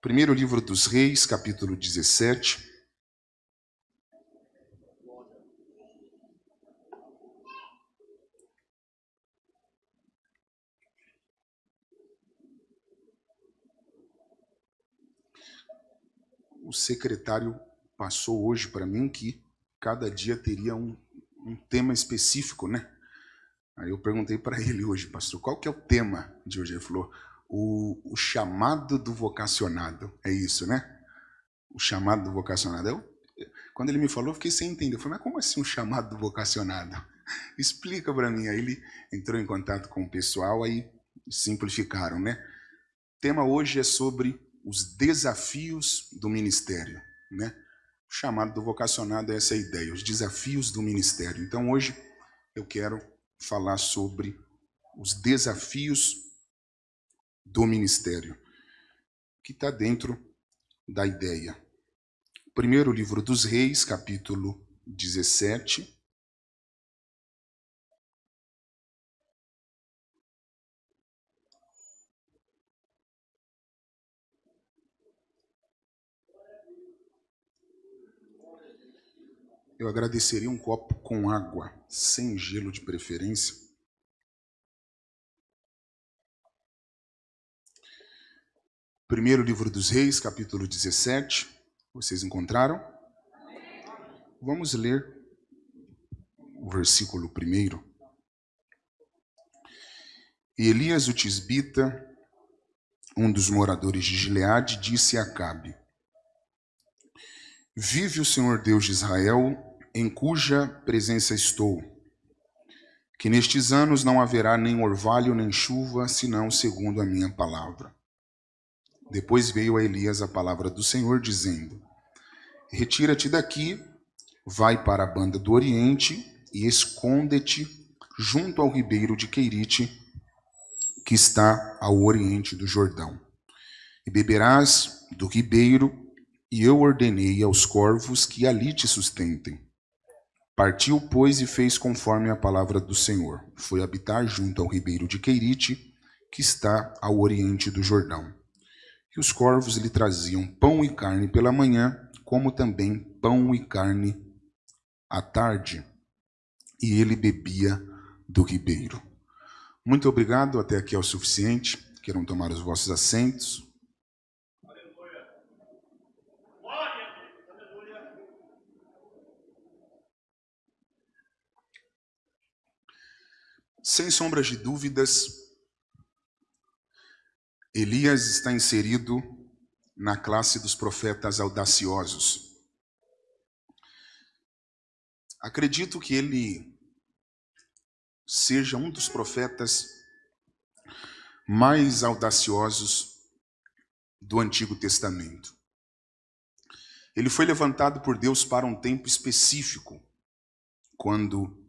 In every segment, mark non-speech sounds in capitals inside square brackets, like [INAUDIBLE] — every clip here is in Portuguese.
Primeiro livro dos Reis, capítulo 17. O secretário passou hoje para mim que cada dia teria um, um tema específico, né? Aí eu perguntei para ele hoje, pastor, qual que é o tema de hoje? Ele falou, o, o chamado do vocacionado. É isso, né? O chamado do vocacionado. Eu, quando ele me falou, eu fiquei sem entender. Eu falei, mas como assim um chamado do vocacionado? [LAUGHS] Explica para mim. Aí ele entrou em contato com o pessoal, aí simplificaram, né? O tema hoje é sobre os desafios do ministério, né? O chamado do vocacionado é essa ideia, os desafios do ministério. Então hoje eu quero falar sobre os desafios do ministério, que está dentro da ideia. Primeiro livro dos Reis, capítulo 17. Eu agradeceria um copo com água, sem gelo de preferência. Primeiro livro dos Reis, capítulo 17. Vocês encontraram? Vamos ler o versículo primeiro. E Elias o Tisbita, um dos moradores de Gileade, disse a Acabe: Vive o Senhor Deus de Israel, em cuja presença estou, que nestes anos não haverá nem orvalho nem chuva, senão segundo a minha palavra. Depois veio a Elias a palavra do Senhor, dizendo: Retira-te daqui, vai para a banda do Oriente e esconde-te junto ao ribeiro de Queirite, que está ao oriente do Jordão. E beberás do ribeiro, e eu ordenei aos corvos que ali te sustentem. Partiu, pois, e fez conforme a palavra do Senhor. Foi habitar junto ao ribeiro de Queirite, que está ao oriente do Jordão. E os corvos lhe traziam pão e carne pela manhã, como também pão e carne à tarde, e ele bebia do ribeiro. Muito obrigado, até aqui é o suficiente. Queiram tomar os vossos assentos. Sem sombras de dúvidas, Elias está inserido na classe dos profetas audaciosos. Acredito que ele seja um dos profetas mais audaciosos do Antigo Testamento. Ele foi levantado por Deus para um tempo específico, quando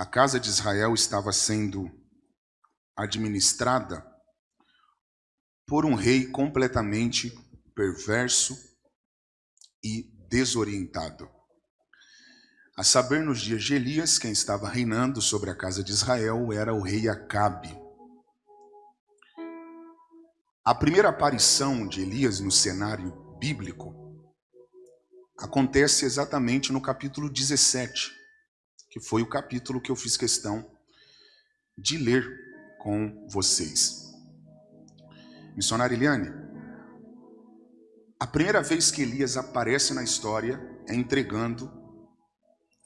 a casa de Israel estava sendo administrada por um rei completamente perverso e desorientado. A saber, nos dias de Elias, quem estava reinando sobre a casa de Israel era o rei Acabe. A primeira aparição de Elias no cenário bíblico acontece exatamente no capítulo 17, que foi o capítulo que eu fiz questão de ler com vocês. Missionária Eliane, a primeira vez que Elias aparece na história é entregando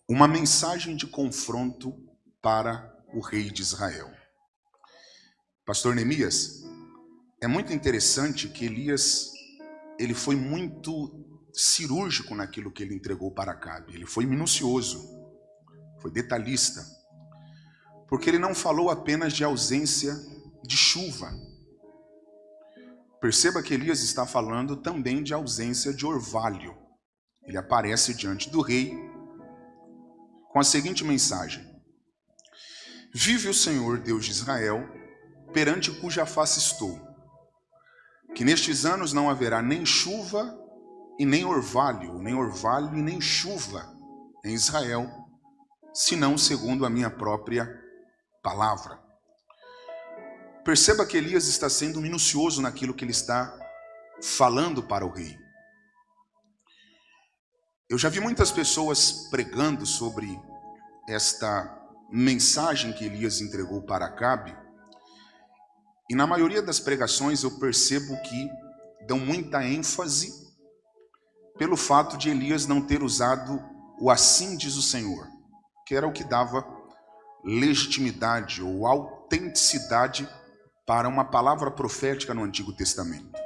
uma mensagem de confronto para o rei de Israel. Pastor Neemias, é muito interessante que Elias ele foi muito cirúrgico naquilo que ele entregou para Acabe. Ele foi minucioso, foi detalhista, porque ele não falou apenas de ausência de chuva, Perceba que Elias está falando também de ausência de orvalho. Ele aparece diante do rei com a seguinte mensagem: Vive o Senhor Deus de Israel, perante cuja face estou, que nestes anos não haverá nem chuva e nem orvalho, nem orvalho e nem chuva, em Israel, senão segundo a minha própria palavra. Perceba que Elias está sendo minucioso naquilo que ele está falando para o rei. Eu já vi muitas pessoas pregando sobre esta mensagem que Elias entregou para Acabe, e na maioria das pregações eu percebo que dão muita ênfase pelo fato de Elias não ter usado o assim diz o Senhor, que era o que dava legitimidade ou autenticidade para uma palavra profética no Antigo Testamento.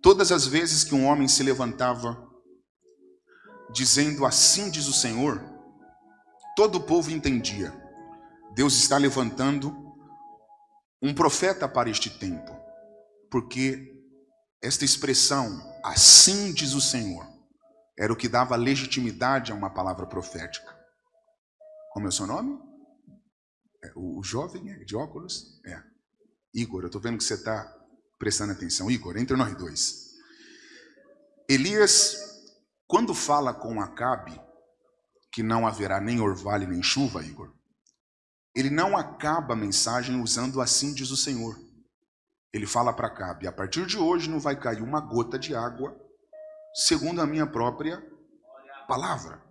Todas as vezes que um homem se levantava dizendo assim diz o Senhor, todo o povo entendia. Deus está levantando um profeta para este tempo, porque esta expressão, assim diz o Senhor, era o que dava legitimidade a uma palavra profética. Como é o seu nome? É, o, o, jovem é de óculos? É. Igor, eu estou vendo que você está prestando atenção. Igor, entre nós dois. Elias, quando fala com Acabe, que não haverá nem orvalho nem chuva, Igor, ele não acaba a mensagem usando assim diz o Senhor. Ele fala para Acabe, a partir de hoje não vai cair uma gota de água, segundo a minha própria palavra.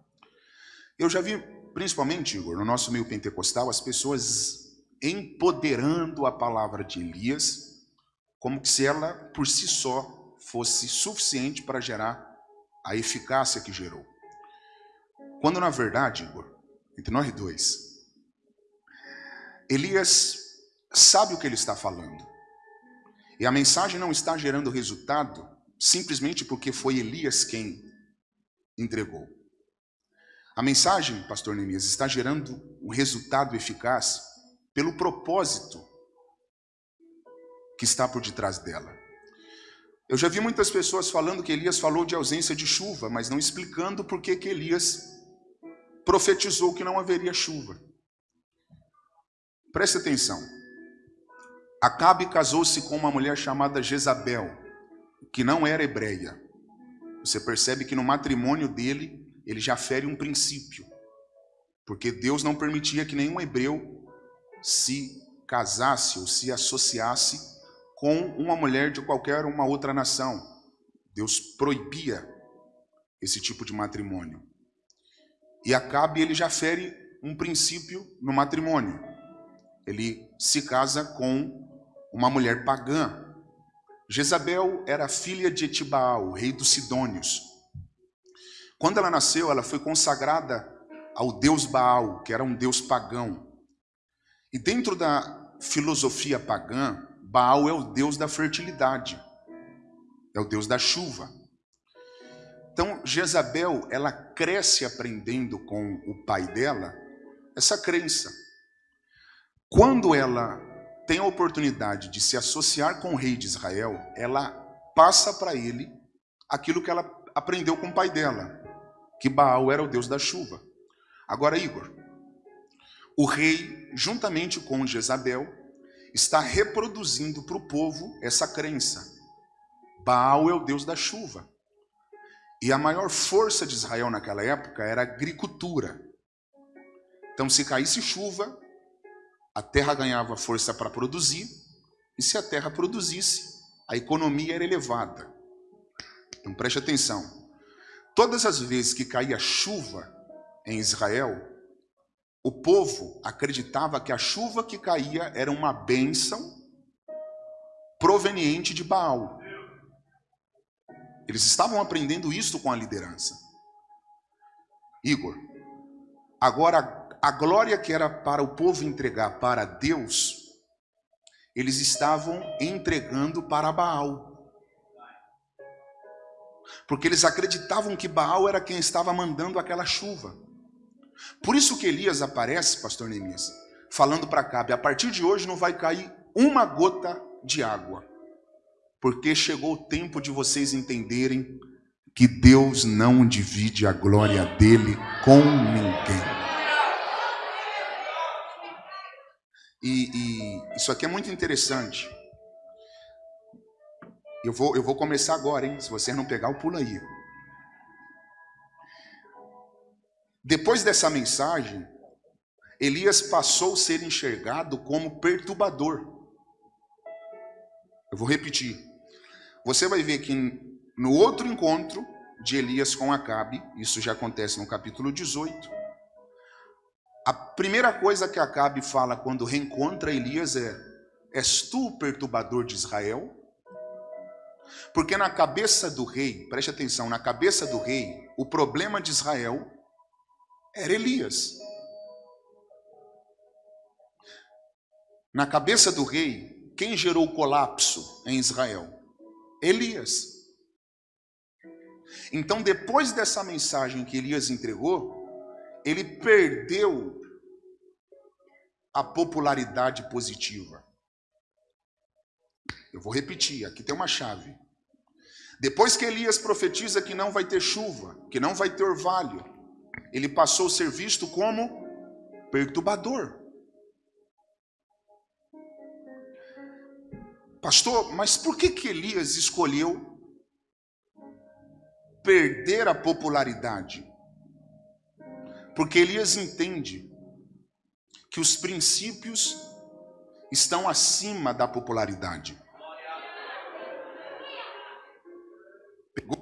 Eu já vi, principalmente, Igor, no nosso meio pentecostal, as pessoas empoderando a palavra de Elias, como se ela, por si só, fosse suficiente para gerar a eficácia que gerou. Quando, na verdade, Igor, entre nós dois, Elias sabe o que ele está falando. E a mensagem não está gerando resultado simplesmente porque foi Elias quem entregou. A mensagem, pastor Neemias, está gerando um resultado eficaz pelo propósito que está por detrás dela. Eu já vi muitas pessoas falando que Elias falou de ausência de chuva, mas não explicando por que, Elias profetizou que não haveria chuva. Preste atenção. Acabe casou-se com uma mulher chamada Jezabel, que não era hebreia. Você percebe que no matrimônio dele, ele já fere um princípio. Porque Deus não permitia que nenhum hebreu se casasse ou se associasse com uma mulher de qualquer uma outra nação. Deus proibia esse tipo de matrimônio. E Acabe, ele já fere um princípio no matrimônio ele se casa com uma mulher pagã. Jezabel era filha de Etibaal, rei dos Sidônios. Quando ela nasceu, ela foi consagrada ao deus Baal, que era um deus pagão. E dentro da filosofia pagã, Baal é o deus da fertilidade, é o deus da chuva. Então, Jezabel, ela cresce aprendendo com o pai dela essa crença. Quando ela tem a oportunidade de se associar com o rei de Israel, ela passa para ele aquilo que ela aprendeu com o pai dela, que Baal era o deus da chuva. Agora, Igor, o rei, juntamente com Jezabel, está reproduzindo para o povo essa crença. Baal é o deus da chuva. E a maior força de Israel naquela época era a agricultura. Então, se caísse chuva, a terra ganhava força para produzir, e se a terra produzisse, a economia era elevada. Então preste atenção. Todas as vezes que caía chuva em Israel, o povo acreditava que a chuva que caía era uma bênção proveniente de Baal. Eles estavam aprendendo isso com a liderança. Igor, agora a glória que era para o povo entregar para Deus, eles estavam entregando para Baal. Porque eles acreditavam que Baal era quem estava mandando aquela chuva. Por isso que Elias aparece, pastor Neemias, falando para Cabe, a partir de hoje não vai cair uma gota de água. Porque chegou o tempo de vocês entenderem que Deus não divide a glória dele com ninguém. E, e, isso aqui é muito interessante. Eu vou, eu vou começar agora, hein? Se você não pegar, o pulo aí. Depois dessa mensagem, Elias passou a ser enxergado como perturbador. Eu vou repetir. Você vai ver que no outro encontro de Elias com Acabe, isso já acontece no capítulo 18, a primeira coisa que Acabe fala quando reencontra Elias é: És tu o perturbador de Israel? Porque na cabeça do rei, preste atenção, na cabeça do rei, o problema de Israel era Elias. Na cabeça do rei, quem gerou o colapso em Israel? Elias. Então, depois dessa mensagem que Elias entregou, ele perdeu a popularidade positiva. Eu vou repetir, aqui tem uma chave. Depois que Elias profetiza que não vai ter chuva, que não vai ter orvalho, ele passou a ser visto como perturbador. Pastor, mas por que, que Elias escolheu perder a popularidade? Porque Elias entende que os princípios estão acima da popularidade. Pegou?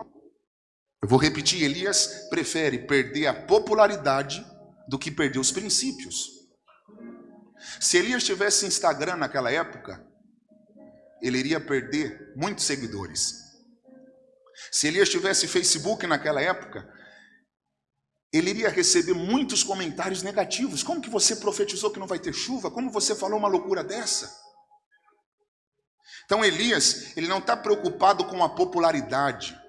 Eu vou repetir: Elias prefere perder a popularidade do que perder os princípios. Se Elias tivesse Instagram naquela época, ele iria perder muitos seguidores. Se Elias tivesse Facebook naquela época, ele iria receber muitos comentários negativos. Como que você profetizou que não vai ter chuva? Como você falou uma loucura dessa? Então Elias, ele não está preocupado com a popularidade.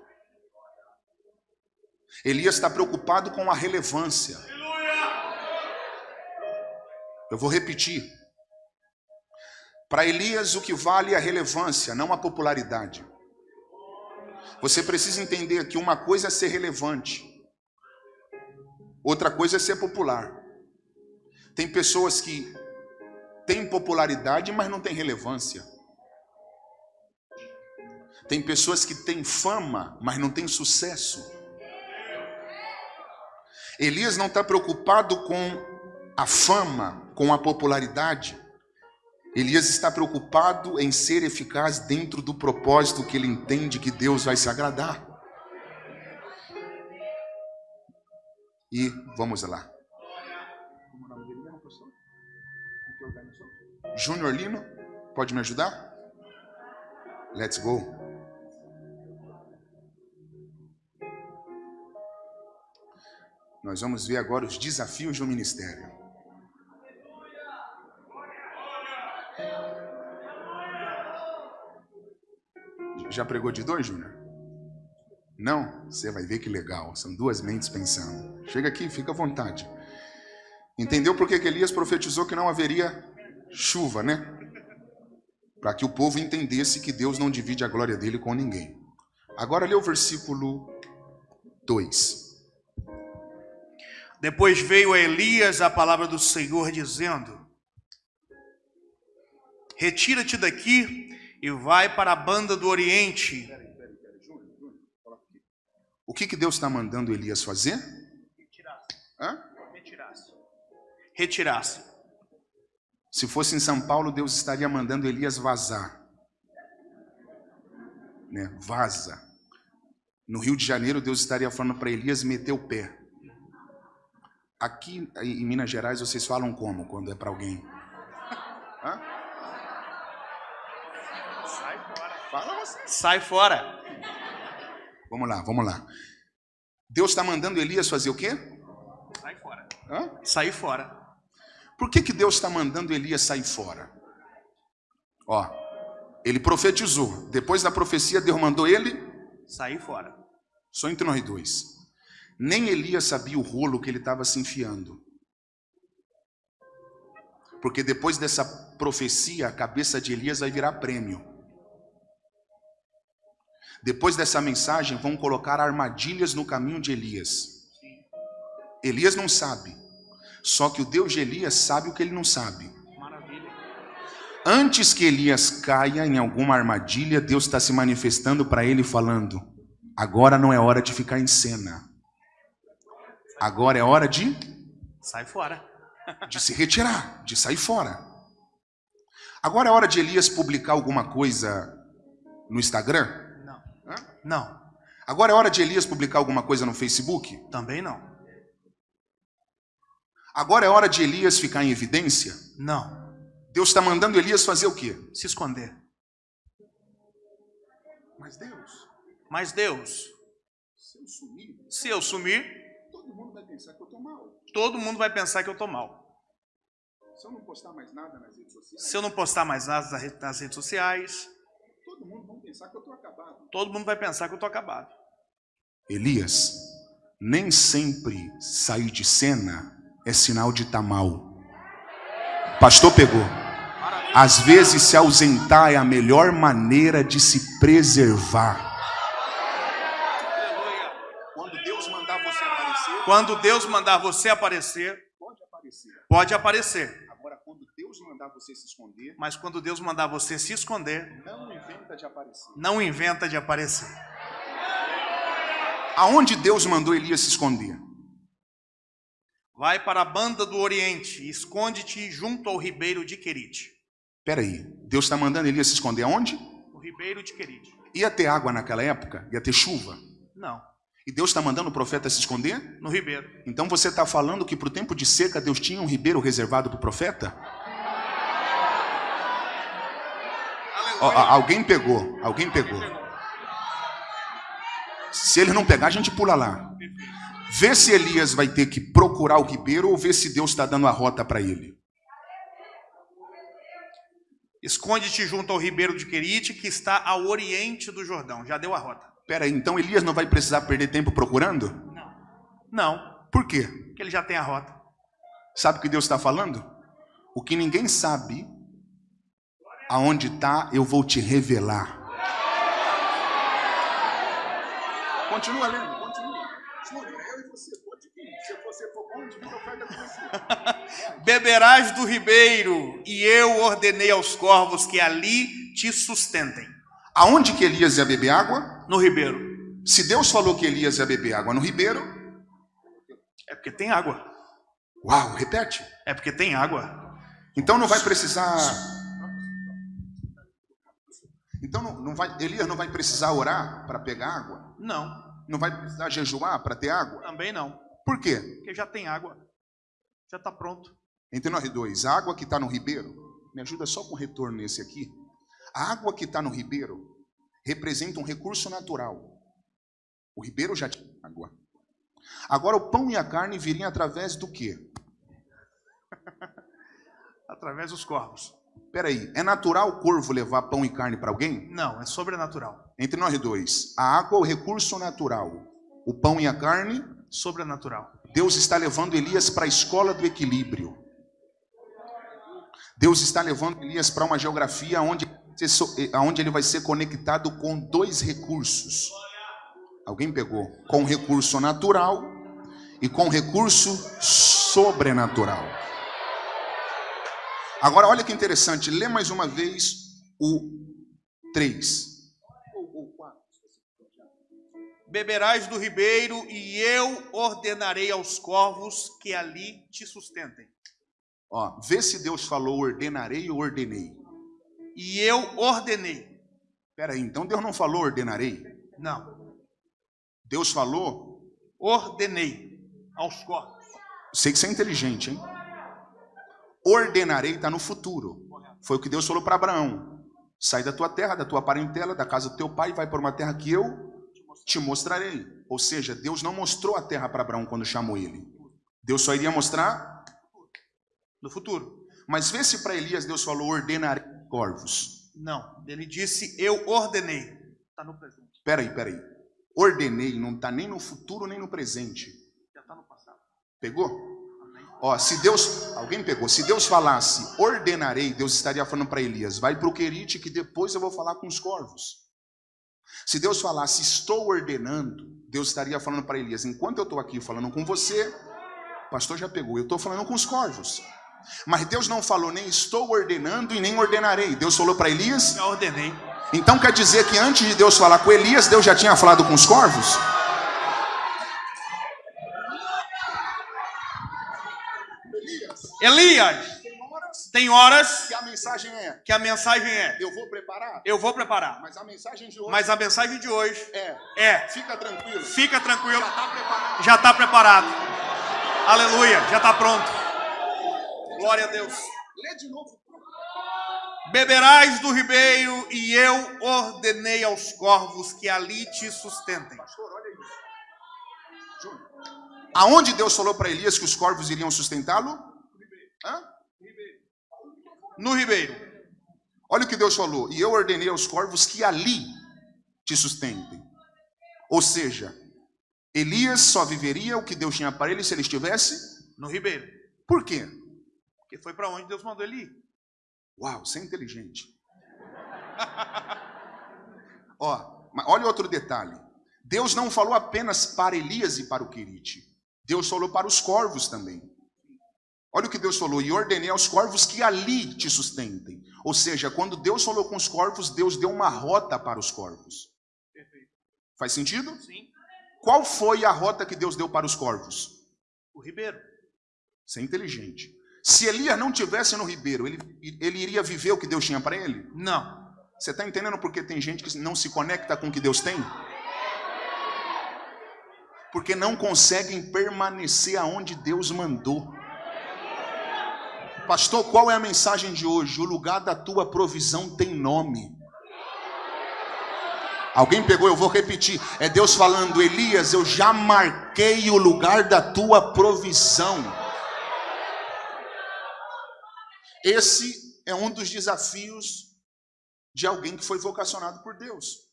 Elias está preocupado com a relevância. Eu vou repetir. Para Elias, o que vale é a relevância, não a popularidade. Você precisa entender que uma coisa é ser relevante, outra coisa é ser popular. Tem pessoas que têm popularidade, mas não têm relevância. Tem pessoas que têm fama, mas não têm sucesso. Elias não está preocupado com a fama, com a popularidade. Elias está preocupado em ser eficaz dentro do propósito que ele entende que Deus vai se agradar. E vamos lá. Júnior Lino, pode me ajudar? Let's go. Nós vamos ver agora os desafios do ministério. Já pregou de dois, Júnior? Não? Você vai ver que legal. São duas mentes pensando. Chega aqui, fica à vontade. Entendeu por que Elias profetizou que não haveria chuva, né? Para que o povo entendesse que Deus não divide a glória dele com ninguém. Agora lê o versículo 2. Depois veio a Elias a palavra do Senhor dizendo: Retira-te daqui e vai para a banda do Oriente. O que, que Deus está mandando Elias fazer? Retirasse. Hã? Retirasse. Retirasse. Se fosse em São Paulo, Deus estaria mandando Elias vazar. Né? Vaza. No Rio de Janeiro, Deus estaria falando para Elias meter o pé. Aqui em Minas Gerais vocês falam como quando é para alguém? Hã? Sai fora. Fala você. Sai fora. Vamos lá, vamos lá. Deus está mandando Elias fazer o quê? Sai fora. Hã? Sair fora. Por que, que Deus está mandando Elias sair fora? Ó, ele profetizou. Depois da profecia, Deus mandou ele sair fora. Só entre nós dois. Nem Elias sabia o rolo que ele estava se enfiando. Porque depois dessa profecia, a cabeça de Elias vai virar prêmio. Depois dessa mensagem, vão colocar armadilhas no caminho de Elias. Elias não sabe. Só que o Deus de Elias sabe o que ele não sabe. Antes que Elias caia em alguma armadilha, Deus está se manifestando para ele falando: agora não é hora de ficar em cena. Agora é hora de, Sai fora. de se retirar, de sair fora. Agora é hora de Elias publicar alguma coisa no Instagram? Não. Hã? Não. Agora é hora de Elias publicar alguma coisa no Facebook? Também não. Agora é hora de Elias ficar em evidência? Não. Deus está mandando Elias fazer o quê? Se esconder. Mas Deus, Mas Deus, se eu sumir, se eu sumir, pensar que eu estou mal. todo mundo vai pensar que eu tô mal. Se eu não postar mais nada nas redes sociais, Se eu não postar mais nada nas re- nas redes sociais, todo mundo vai pensar que eu estou acabado. todo mundo vai pensar que eu tô acabado. Elias, nem sempre sair de cena é sinal de estar mal. Pastor pegou. Às vezes se ausentar é a melhor maneira de se preservar. Quando Deus mandar você aparecer, Quando Deus mandar você aparecer, pode aparecer. pode aparecer. Agora, quando Deus mandar você se esconder, Mas quando Deus mandar você se esconder, não inventa de aparecer. não inventa de aparecer. Aonde Deus mandou Elias se esconder? Vai para a banda do Oriente e esconde-te junto ao ribeiro de Querite. Peraí, Deus está mandando Elias se esconder aonde? O ribeiro de Querite. Ia ter água naquela época? Ia ter chuva? Não, E Deus está mandando o profeta se esconder? no ribeiro. Então você está falando que para o tempo de seca Deus tinha um ribeiro reservado para o profeta? Ó, alguém pegou, alguém pegou. Se ele não pegar, a gente pula lá. Vê se Elias vai ter que procurar o ribeiro ou vê se Deus está dando a rota para ele. Esconde-te junto ao ribeiro de Querite, que está ao oriente do Jordão. Já deu a rota. Pera aí, então Elias não vai precisar perder tempo procurando? Não, Por quê? porque ele já tem a rota. Sabe o que Deus está falando? O que ninguém sabe, aonde está, eu vou te revelar. Continua lendo, continua. Eu e você, pode vir. Se você for bom, a oferta com você. [LAUGHS] Beberás do ribeiro, e eu ordenei aos corvos que ali te sustentem. Aonde que Elias ia beber água? No ribeiro. Se Deus falou que Elias ia beber água no ribeiro, É porque tem água. uau, repete. É porque tem água. Então não vai precisar. Então não, não vai, Elias não vai precisar orar para pegar água? Não, Não vai precisar jejuar para ter água? também não. Por quê? Porque já tem água. Já está pronto. Entre nós dois, a água que está no ribeiro, me ajuda só com retorno nesse aqui. A água que está no ribeiro representa um recurso natural. O ribeiro já tinha água. Agora o pão e a carne viriam através do quê? [LAUGHS] Através dos corvos. Peraí, é natural o corvo levar pão e carne para alguém? Não, é sobrenatural. Entre nós dois, a água é o recurso natural. O pão e a carne, Sobrenatural. Deus está levando Elias para a escola do equilíbrio. Deus está levando Elias para uma geografia onde, onde ele vai ser conectado com dois recursos. Alguém pegou? Com recurso natural e com recurso sobrenatural. Agora, olha que interessante. Lê mais uma vez o 3. Beberás do ribeiro, e eu ordenarei aos corvos que ali te sustentem. Ó, vê se Deus falou ordenarei ou ordenei. E eu ordenei. Pera aí, então Deus não falou ordenarei? Não, Deus falou? ordenei aos corvos. Sei que você é inteligente, hein? Ordenarei está no futuro. Foi o que Deus falou para Abraão. Sai da tua terra, da tua parentela, da casa do teu pai, vai para uma terra que eu te mostrarei. Ou seja, Deus não mostrou a terra para Abraão quando chamou ele. Deus só iria mostrar. No futuro. Mas vê se para Elias Deus falou ordenarei corvos. Não, ele disse eu ordenei. Está no presente. Peraí, peraí. Ordenei não está nem no futuro nem no presente. Já está no passado. Pegou? Ó, se Deus, alguém pegou, se Deus falasse ordenarei, Deus estaria falando para Elias, vai para o Querite que depois eu vou falar com os corvos. Se Deus falasse estou ordenando, Deus estaria falando para Elias, enquanto eu estou aqui falando com você, o pastor já pegou, eu estou falando com os corvos. Mas Deus não falou nem estou ordenando e nem ordenarei. Deus falou para Elias. Já ordenei. Então quer dizer que antes de Deus falar com Elias, Deus já tinha falado com os corvos? Elias, tem horas que a mensagem é: que a mensagem é: eu vou preparar, eu vou preparar. mas a mensagem de hoje Mas a mensagem de hoje é: é: fica tranquilo, fica tranquilo, já está preparado. já está preparado. Aleluia, já está pronto. Glória a Deus. Lê de novo. Beberás do ribeiro, e eu ordenei aos corvos que ali te sustentem. Pastor, olha isso. Júnior. Aonde Deus falou para Elias que os corvos iriam sustentá-lo? No ribeiro. Olha o que Deus falou. E eu ordenei aos corvos que ali te sustentem. Ou seja, Elias só viveria o que Deus tinha para ele se ele estivesse. No ribeiro. Por quê? Porque foi para onde Deus mandou ele ir. Uau, você é inteligente. [LAUGHS] Ó, olha outro detalhe. Deus não falou apenas para Elias e para o Querite. Deus falou para os corvos também. Olha o que Deus falou, e ordenei aos corvos que ali te sustentem. Ou seja, quando Deus falou com os corvos, Deus deu uma rota para os corvos. Faz sentido? Sim. Qual foi a rota que Deus deu para os corvos? O ribeiro. Você é inteligente. Se Elias não tivesse no ribeiro, ele, ele iria viver o que Deus tinha para ele? Não. Você está entendendo porque tem gente que não se conecta com o que Deus tem? Porque não conseguem permanecer aonde Deus mandou. Pastor, qual é a mensagem de hoje? O lugar da tua provisão tem nome. Alguém pegou, eu vou repetir. É Deus falando, Elias, eu já marquei o lugar da tua provisão. Esse é um dos desafios de alguém que foi vocacionado por Deus.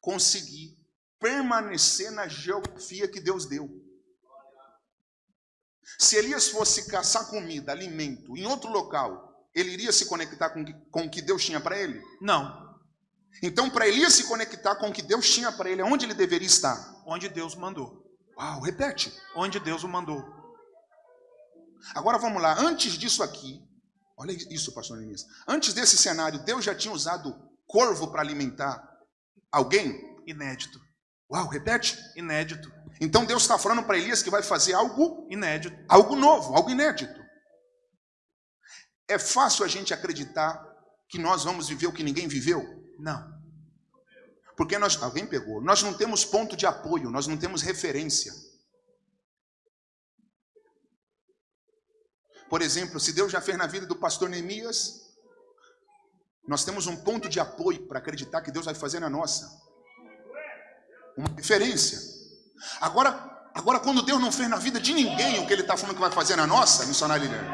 Conseguir permanecer na geografia que Deus deu. Se Elias fosse caçar comida, alimento, em outro local, ele iria se conectar com, com o que Deus tinha para ele? Não. Então, para Elias se conectar com o que Deus tinha para ele, onde ele deveria estar? Onde Deus mandou. Uau, repete. Onde Deus o mandou. Agora vamos lá, antes disso aqui, olha isso, pastor Neemias. Antes desse cenário, Deus já tinha usado corvo para alimentar alguém? Inédito. Uau, repete. Inédito. Então Deus está falando para Elias que vai fazer algo, Inédito. algo novo, algo inédito. É fácil a gente acreditar que nós vamos viver o que ninguém viveu? Não. Porque nós, alguém pegou, nós não temos ponto de apoio, nós não temos referência. Por exemplo, se Deus já fez na vida do pastor Neemias, nós temos um ponto de apoio para acreditar que Deus vai fazer na nossa. Uma referência. Agora, agora quando Deus não fez na vida de ninguém o que Ele está falando que vai fazer na nossa, missionário Liliane,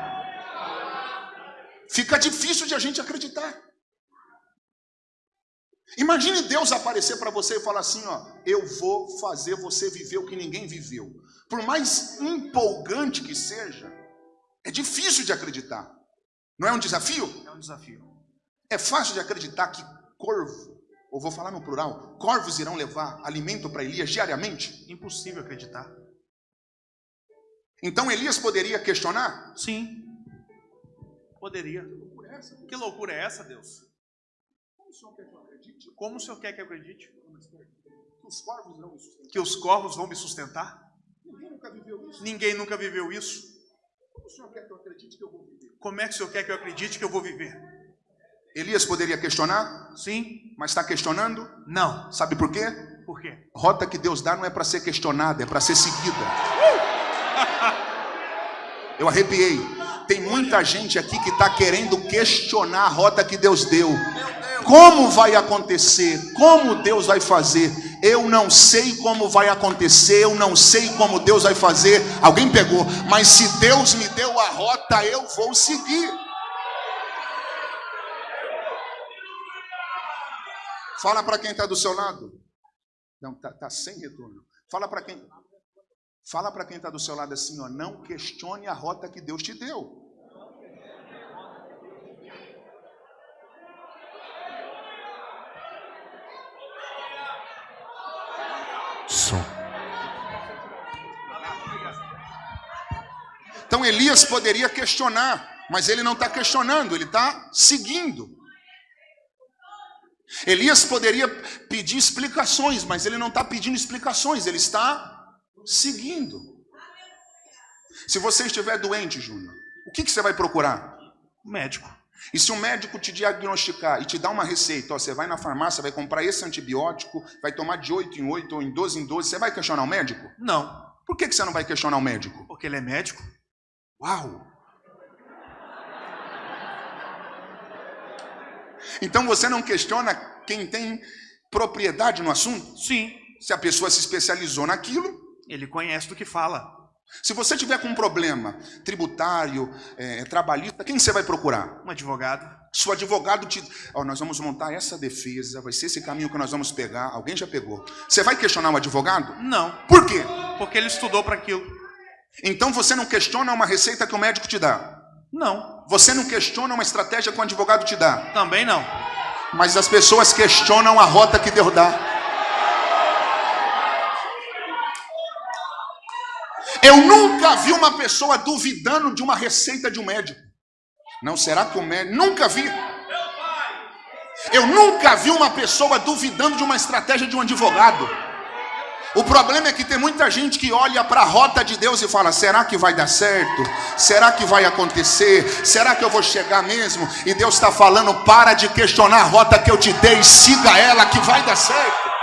fica difícil de a gente acreditar. Imagine Deus aparecer para você e falar assim: ó, eu vou fazer você viver o que ninguém viveu. Por mais empolgante que seja, é difícil de acreditar. Não é um desafio? É um desafio. É fácil de acreditar que corvo, ou vou falar no plural, corvos irão levar alimento para Elias diariamente? Impossível acreditar. Então Elias poderia questionar? Sim. Poderia. Que loucura é essa, Deus? Como o Senhor quer que eu acredite? Que os corvos irão me sustentar? Que os corvos vão me sustentar? Ninguém nunca viveu isso. Ninguém nunca viveu isso. Como o Senhor quer que eu acredite que eu vou viver? Como é que o Senhor quer que eu acredite que eu vou viver? Elias poderia questionar, Sim? mas está questionando. Não. Sabe por quê? Por quê? Rota que Deus dá não é para ser questionada, é para ser seguida. [LAUGHS] Eu arrepiei. Tem muita gente aqui que está querendo questionar a rota que Deus deu. Como vai acontecer? Como Deus vai fazer? Eu não sei como vai acontecer, eu não sei como Deus vai fazer. Alguém pegou, mas se Deus me deu a rota, eu vou seguir. Fala para quem está do seu lado. Não, tá, tá sem retorno. Fala para quem. Fala para quem está do seu lado assim, ó, não questione a rota que Deus te deu. Som. Então Elias poderia questionar, mas ele não está questionando, ele está seguindo. Elias poderia pedir explicações, mas ele não está pedindo explicações, ele está seguindo. Se você estiver doente, Júnior, o que, que você vai procurar? Médico. E se um médico te diagnosticar e te dar uma receita, ó, você vai na farmácia, vai comprar esse antibiótico, vai tomar de 8 em 8 ou em 12 em 12, você vai questionar o médico? Não, Por que, que você não vai questionar o médico? porque ele é médico. Uau! Então você não questiona quem tem propriedade no assunto? Sim, Se a pessoa se especializou naquilo, ele conhece do que fala. Se você tiver com um problema tributário, é, trabalhista, quem você vai procurar? Um advogado. Se o advogado te. Ó, nós vamos montar essa defesa, vai ser esse caminho que nós vamos pegar. Alguém já pegou. Você vai questionar o advogado? Não, Por quê? porque ele estudou para aquilo. Então você não questiona uma receita que o médico te dá. Não, Você não questiona uma estratégia que o advogado te dá. também não. Mas as pessoas questionam a rota que Deus dá. Eu nunca vi uma pessoa duvidando de uma receita de um médico. Não será que o médico. Nunca vi. Eu nunca vi uma pessoa duvidando de uma estratégia de um advogado. O problema é que tem muita gente que olha para a rota de Deus e fala: será que vai dar certo? Será que vai acontecer? Será que eu vou chegar mesmo? E Deus está falando: para de questionar a rota que eu te dei, siga ela que vai dar certo.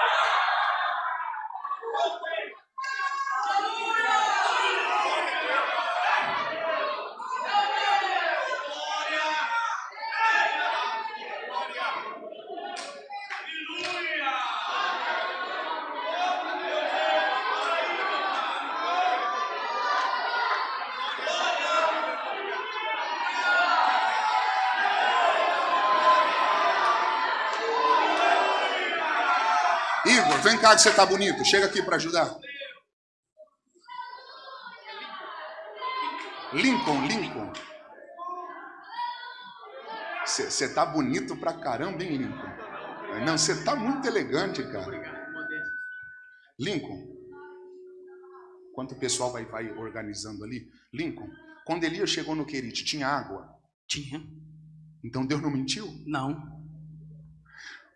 Igor, vem cá que você tá bonito. Chega aqui para ajudar. Lincoln, Lincoln. Você tá bonito pra caramba, hein, Lincoln? Não, você tá muito elegante, cara. Lincoln. Enquanto o pessoal vai, vai organizando ali. Lincoln, quando Elias chegou no Querite, tinha água? Tinha. Então Deus não mentiu? Não.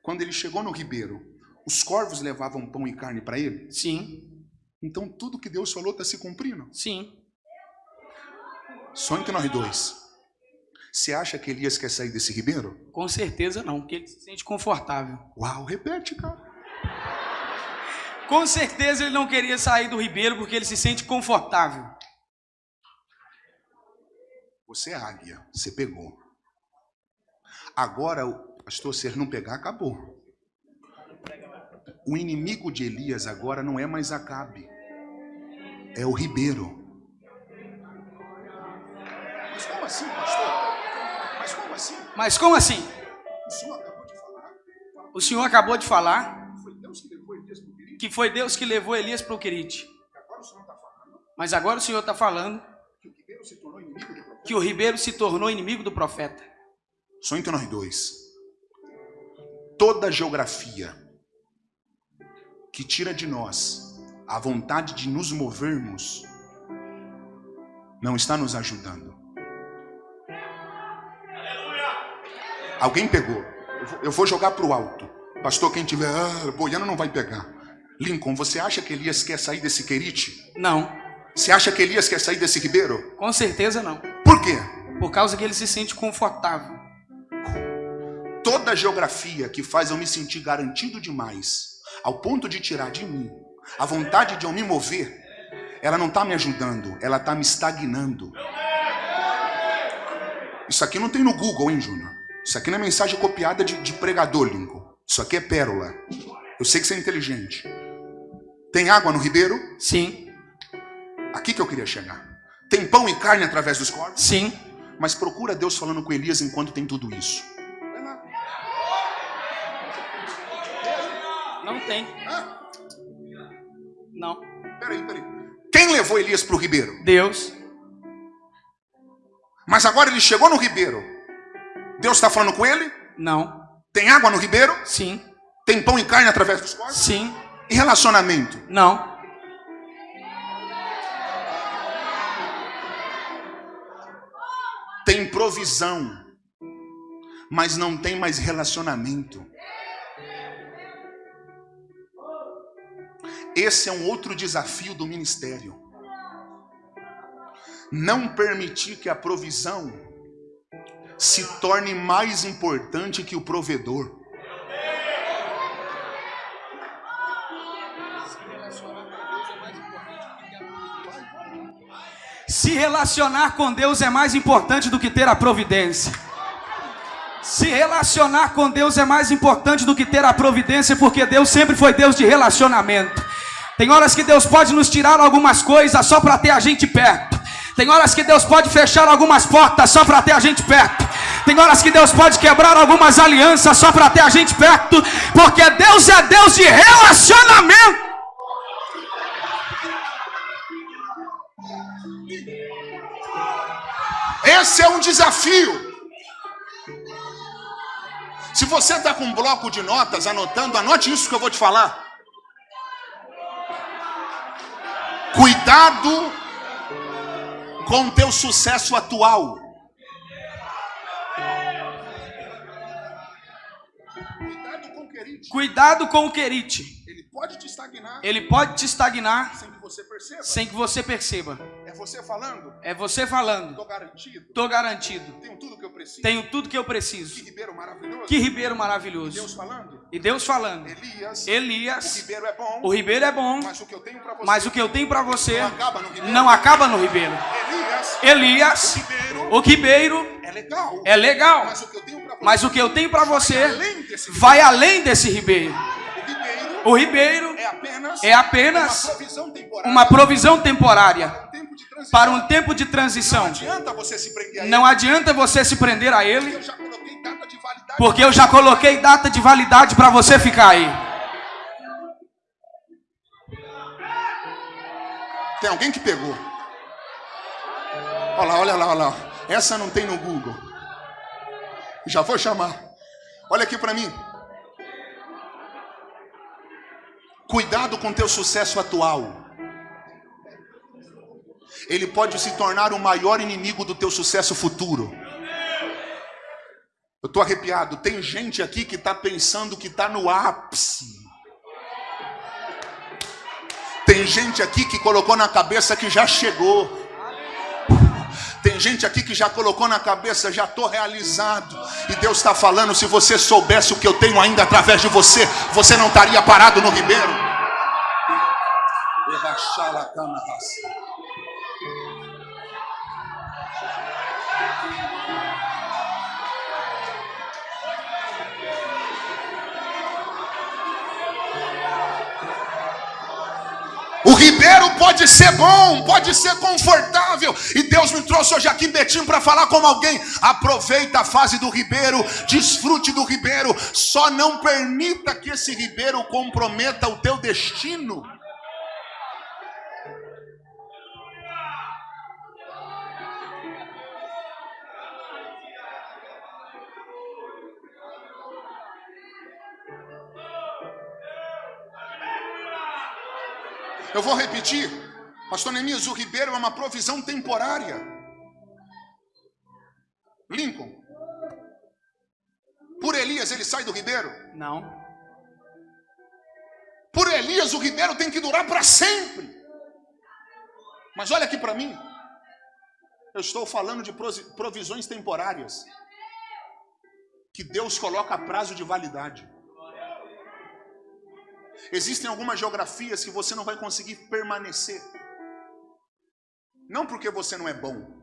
Quando ele chegou no ribeiro, os corvos levavam pão e carne para ele? Sim. Então tudo que Deus falou está se cumprindo. Sim. Só entre nós dois. Você acha que Elias quer sair desse ribeiro? Com certeza não, porque ele se sente confortável. Uau, repete, cara. Com certeza ele não queria sair do ribeiro porque ele se sente confortável. Você é águia, você pegou. Agora, pastor, se ele não pegar, acabou. O inimigo de Elias agora não é mais Acabe, é o ribeiro. Mas como assim, pastor? Mas como assim? Mas como assim? O senhor acabou de falar. O senhor acabou de falar que foi Deus que levou Elias para o Querite. Falando Mas agora o senhor está falando que o ribeiro se tornou inimigo do profeta. que o ribeiro se tornou inimigo do profeta. Só entre nós dois. Toda geografia que tira de nós a vontade de nos movermos não está nos ajudando. Alguém pegou. Eu vou- jogar para o alto. Pastor, quem tiver ah, boiando não vai pegar. Lincoln, você acha que Elias quer sair desse querite? Não. Você acha que Elias quer sair desse ribeiro? Com certeza não. Por quê? Por causa que ele se sente confortável. toda a geografia que faz eu me sentir garantido demais, ao ponto de tirar de mim a vontade de eu me mover, ela não está me ajudando, ela está me estagnando. Isso aqui não tem no Google, hein, Júnior? Isso aqui não é mensagem copiada de, de pregador, Lincoln. Isso aqui é pérola. Eu sei que você é inteligente. Tem água no ribeiro? Sim. Aqui que eu queria chegar. Tem pão e carne através dos corpos? Sim. Mas procura Deus falando com Elias enquanto tem tudo isso. Não tem. Ah, Não. peraí, peraí. Quem levou Elias para o ribeiro? Deus. Mas agora ele chegou no ribeiro. Deus está falando com ele? Não. Tem água no ribeiro? Sim. Tem pão e carne através dos corpos? Sim. E relacionamento? Não. Tem provisão, mas não tem mais relacionamento. Esse é um outro desafio do ministério. não permitir que a provisão se torne mais importante que o provedor. Se relacionar com Deus é mais importante do que ter a providência. Se relacionar com Deus é mais importante do que ter a providência, porque Deus sempre foi Deus de relacionamento. Tem horas que Deus pode nos tirar algumas coisas só para ter a gente perto. Tem horas que Deus pode fechar algumas portas só para ter a gente perto. Tem horas que Deus pode quebrar algumas alianças só para ter a gente perto, porque Deus é Deus de relacionamento. Esse é um desafio. Se você está com um bloco de notas anotando, anote isso que eu vou te falar. Cuidado com o teu sucesso atual. Cuidado com o querite. Ele pode te estagnar Ele pode te estagnar sem que você perceba. sem que você perceba. É você falando, É você falando. tô garantido. Tô garantido. Tenho tudo que eu preciso. Tenho tudo que eu Que preciso. Ribeiro maravilhoso. Que Ribeiro Deus maravilhoso. falando. E Deus falando. Elias. O Elias, Ribeiro é bom. o Ribeiro é bom, Mas o que eu tenho para você mas o que eu tenho para você não acaba no Ribeiro. não acaba no Ribeiro. Elias. Elias, Ribeiro o Ribeiro é legal. é legal, Mas o que eu tenho para você mas o que eu tenho para você vai além desse Ribeiro. Ribeiro O Ribeiro é apenas é apenas uma provisão temporária. uma provisão temporária um tempo de transição. para um tempo de Não transição. adianta você se prender a ele. Não adianta você se prender a ele, porque eu já coloquei data de validade para você ficar aí. Tem alguém que pegou. Olha lá, olha lá, olha lá. Essa não tem no Google. Já vou chamar. Olha aqui para mim. Cuidado com teu sucesso atual. Ele pode se tornar o maior inimigo do teu sucesso futuro. Eu tô arrepiado. Tem gente aqui que tá pensando que tá no ápice. Tem gente aqui que colocou na cabeça que já chegou. Tem gente aqui que já colocou na cabeça, já estou realizado. E Deus está falando: se você soubesse o que eu tenho ainda através de você, você não estaria parado no ribeiro. O ribeiro pode ser bom, pode ser confortável. E Deus me trouxe hoje aqui em Betim para falar como alguém. Aproveita a fase do ribeiro, desfrute do ribeiro. Só não permita que esse ribeiro comprometa o teu destino. Eu vou repetir. Pastor Neemias, o ribeiro é uma provisão temporária. Lincoln. Por Elias ele sai do ribeiro. Não. Por Elias o ribeiro tem que durar para sempre. Mas olha aqui para mim. Eu estou falando de provisões temporárias. Que Deus coloca prazo de validade. Existem algumas geografias que você não vai conseguir permanecer. Não porque você não é bom,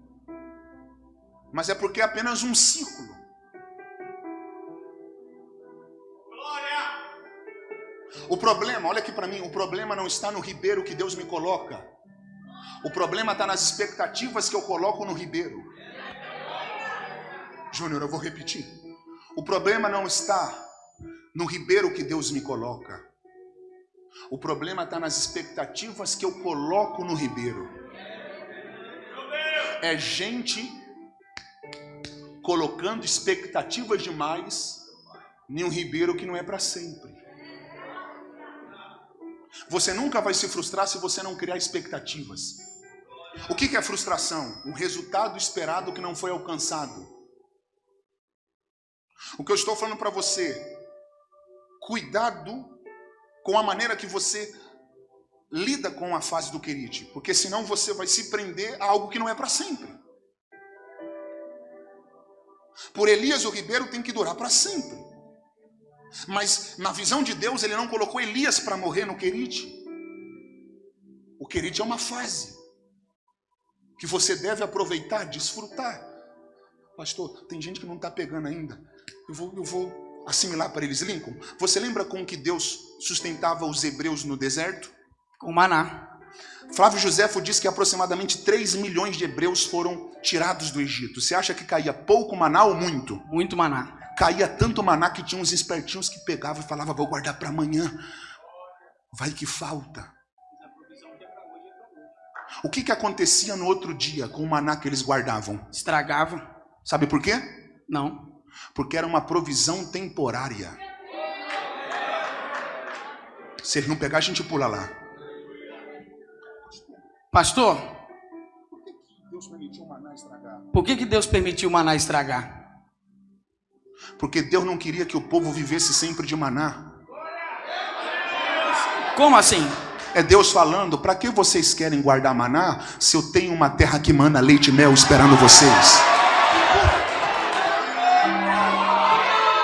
mas é porque é apenas um ciclo. O problema, olha aqui para mim, o problema não está no ribeiro que Deus me coloca. O problema está nas expectativas que eu coloco no ribeiro. Júnior, eu vou repetir. O problema não está no ribeiro que Deus me coloca. O problema está nas expectativas que eu coloco no ribeiro. É gente colocando expectativas demais em um ribeiro que não é para sempre. Você nunca vai se frustrar se você não criar expectativas. O que é frustração? Um resultado esperado que não foi alcançado. O que eu estou falando para você, cuidado com a maneira que você lida com a fase do querite, porque senão você vai se prender a algo que não é para sempre. Por Elias, o ribeiro tem que durar para sempre. Mas na visão de Deus, ele não colocou Elias para morrer no querite. O querite é uma fase que você deve aproveitar, desfrutar. Pastor, tem gente que não está pegando ainda. Eu vou, eu vou assimilar para eles. Lincoln, você lembra com que Deus sustentava os hebreus no deserto? Com maná. Flávio Josefo diz que aproximadamente 3 milhões de hebreus foram tirados do Egito. Você acha que caía pouco maná ou muito? Muito maná. Caía tanto maná que tinha uns espertinhos que pegavam e falavam, vou guardar para amanhã. Vai que falta. O que, que acontecia no outro dia com o maná que eles guardavam? Estragava. Sabe por quê? Não. Porque era uma provisão temporária. Se ele não pegar, a gente pula lá. Pastor, por que, que Deus permitiu o maná estragar? Porque Deus não queria que o povo vivesse sempre de maná. Como assim? É Deus falando, para que vocês querem guardar maná se eu tenho uma terra que mana leite e mel esperando vocês?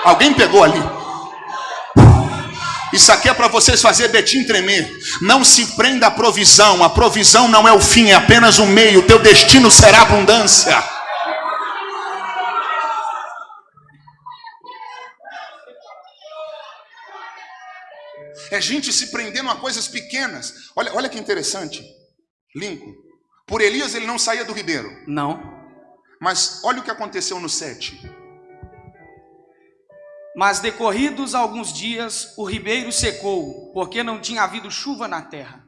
Alguém pegou ali? Isso aqui é para vocês fazer Betim tremer. Não se prenda à provisão. A provisão não é o fim, é apenas o meio. Teu destino será abundância. É gente se prendendo a coisas pequenas. Olha, olha que interessante. Lincoln. Por Elias ele não saía do ribeiro. Não. Mas olha o que aconteceu no 7. Mas decorridos alguns dias, o ribeiro secou, porque não tinha havido chuva na terra.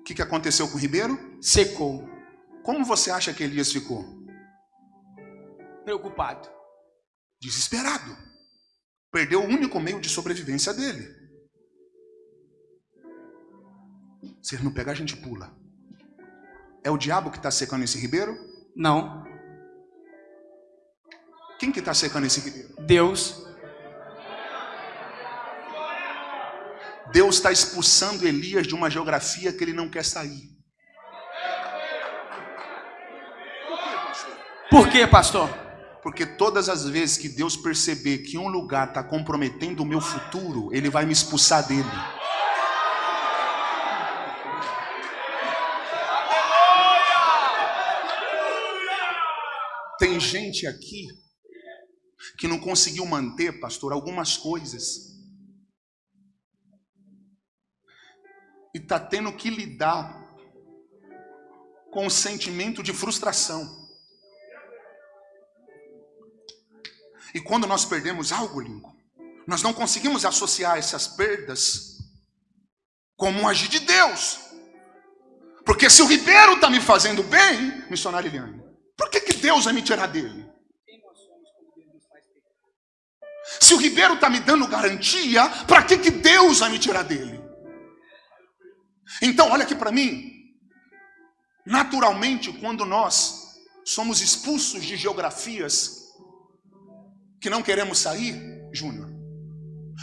O que, que aconteceu com o ribeiro? Secou. Como você acha que Elias ficou? Preocupado. Desesperado. Perdeu o único meio de sobrevivência dele. Se ele não pegar, a gente pula. É o diabo que está secando esse ribeiro? Não. Quem que está secando esse ribeiro? Deus. Deus está expulsando Elias de uma geografia que ele não quer sair. Por quê, pastor? Porque todas as vezes que Deus perceber que um lugar está comprometendo o meu futuro, Ele vai me expulsar dele. Tem gente aqui que não conseguiu manter, pastor, algumas coisas. E está tendo que lidar com o sentimento de frustração. E quando nós perdemos algo, Lincoln, nós não conseguimos associar essas perdas como um agir de Deus. Porque se o ribeiro está me fazendo bem, missionário Eliane, por que, que Deus vai me tirar dele? Se o ribeiro está me dando garantia, para que, que Deus vai me tirar dele? Então, olha aqui para mim. Naturalmente, quando nós somos expulsos de geografias que não queremos sair, Júnior,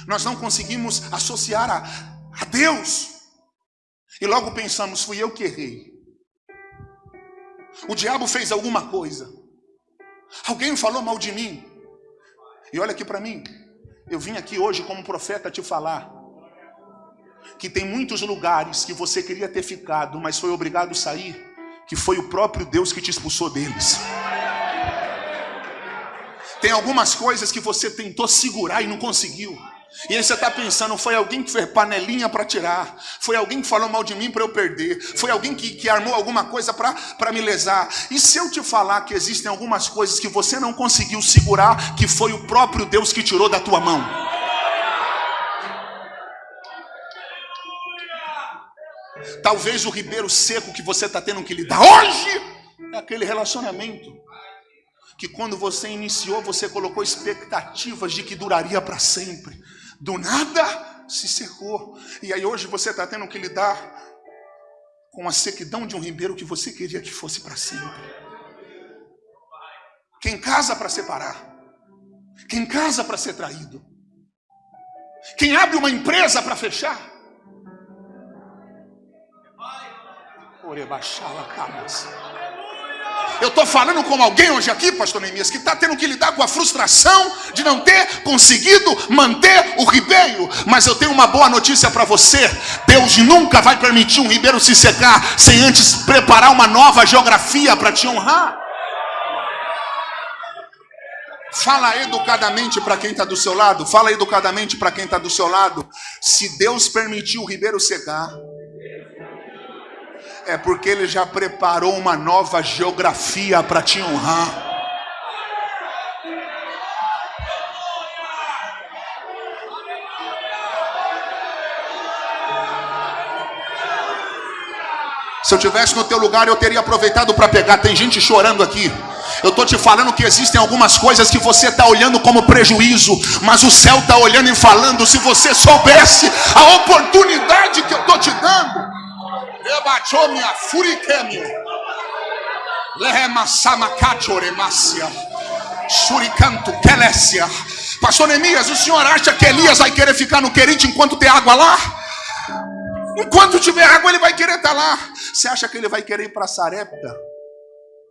nós não conseguimos associar a, a Deus. E logo pensamos, fui eu que errei. O diabo fez alguma coisa. Alguém falou mal de mim. E olha aqui para mim. Eu vim aqui hoje como profeta te falar que tem muitos lugares que você queria ter ficado, mas foi obrigado a sair, que foi o próprio Deus que te expulsou deles. Tem algumas coisas que você tentou segurar e não conseguiu. E aí você está pensando, foi alguém que fez panelinha para tirar, foi alguém que falou mal de mim para eu perder, foi alguém que, que armou alguma coisa para me lesar. E se eu te falar que existem algumas coisas que você não conseguiu segurar, que foi o próprio Deus que tirou da tua mão? Talvez o ribeiro seco que você está tendo que lidar hoje é aquele relacionamento que quando você iniciou, você colocou expectativas de que duraria para sempre. Do nada se secou. E aí hoje você está tendo que lidar com a sequidão de um ribeiro que você queria que fosse para sempre. Quem casa para separar. Quem casa para ser traído. Quem abre uma empresa para fechar. Orebachala camas. Eu estou falando com alguém hoje aqui, pastor Neemias, que está tendo que lidar com a frustração de não ter conseguido manter o ribeiro. Mas eu tenho uma boa notícia para você: Deus nunca vai permitir um ribeiro se secar sem antes preparar uma nova geografia para te honrar. Fala educadamente para quem está do seu lado. Fala educadamente para quem está do seu lado. Se Deus permitiu o ribeiro secar, é porque Ele já preparou uma nova geografia para te honrar. Se eu tivesse no teu lugar, eu teria aproveitado para pegar. Tem gente chorando aqui. Eu estou te falando que existem algumas coisas que você está olhando como prejuízo, mas o céu está olhando e falando. Se você soubesse a oportunidade que eu estou te dando. Suricanto. Pastor Neemias, o senhor acha que Elias vai querer ficar no Querite enquanto tem água lá? Enquanto tiver água, ele vai querer estar lá. Você acha que ele vai querer ir para Sarepta?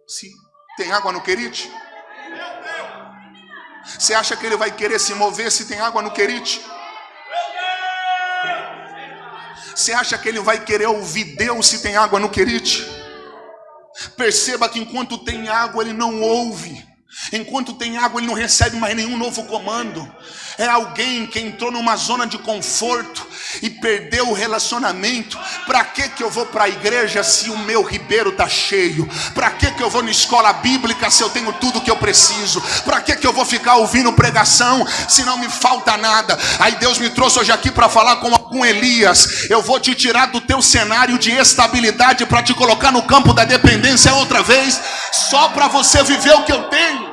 Se tem água no Querite? Você acha que ele vai querer se mover se tem água no Querite? Você acha que ele vai querer ouvir Deus se tem água no querite? Perceba que enquanto tem água, ele não ouve. Enquanto tem água, ele não recebe mais nenhum novo comando. É alguém que entrou numa zona de conforto e perdeu o relacionamento. Para que que eu vou para a igreja se o meu ribeiro tá cheio? Para que que eu vou na escola bíblica se eu tenho tudo que eu preciso? Para que que eu vou ficar ouvindo pregação se não me falta nada? Aí Deus me trouxe hoje aqui para falar com algum Elias. Eu vou te tirar do teu cenário de estabilidade para te colocar no campo da dependência outra vez, só para você viver o que eu tenho.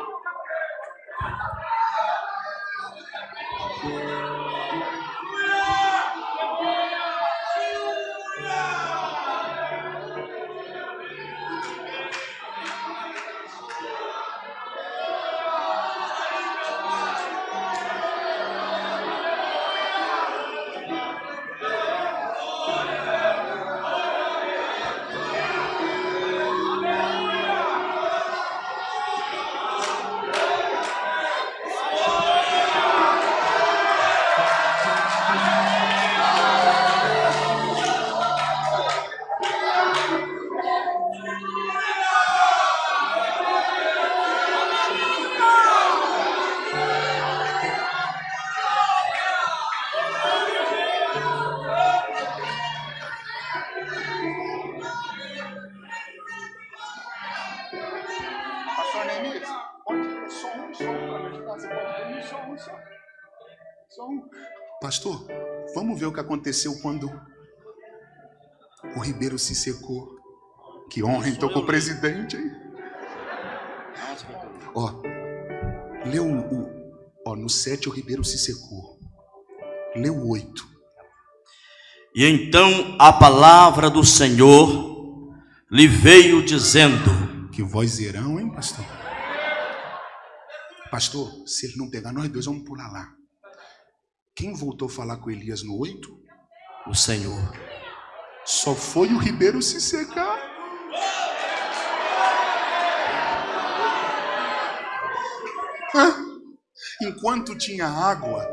Que aconteceu quando o Ribeiro se secou. Que honra, então, com o presidente. Ó, leu o. Ó, no 7 o Ribeiro se secou. Leu o 8. E então a palavra do Senhor lhe veio dizendo: Que vozeirão, hein, pastor? Pastor, se ele não pegar nós dois, vamos pular lá. Quem voltou a falar com Elias no 8? O Senhor. Só foi o Ribeiro se secar. Hã? Enquanto tinha água,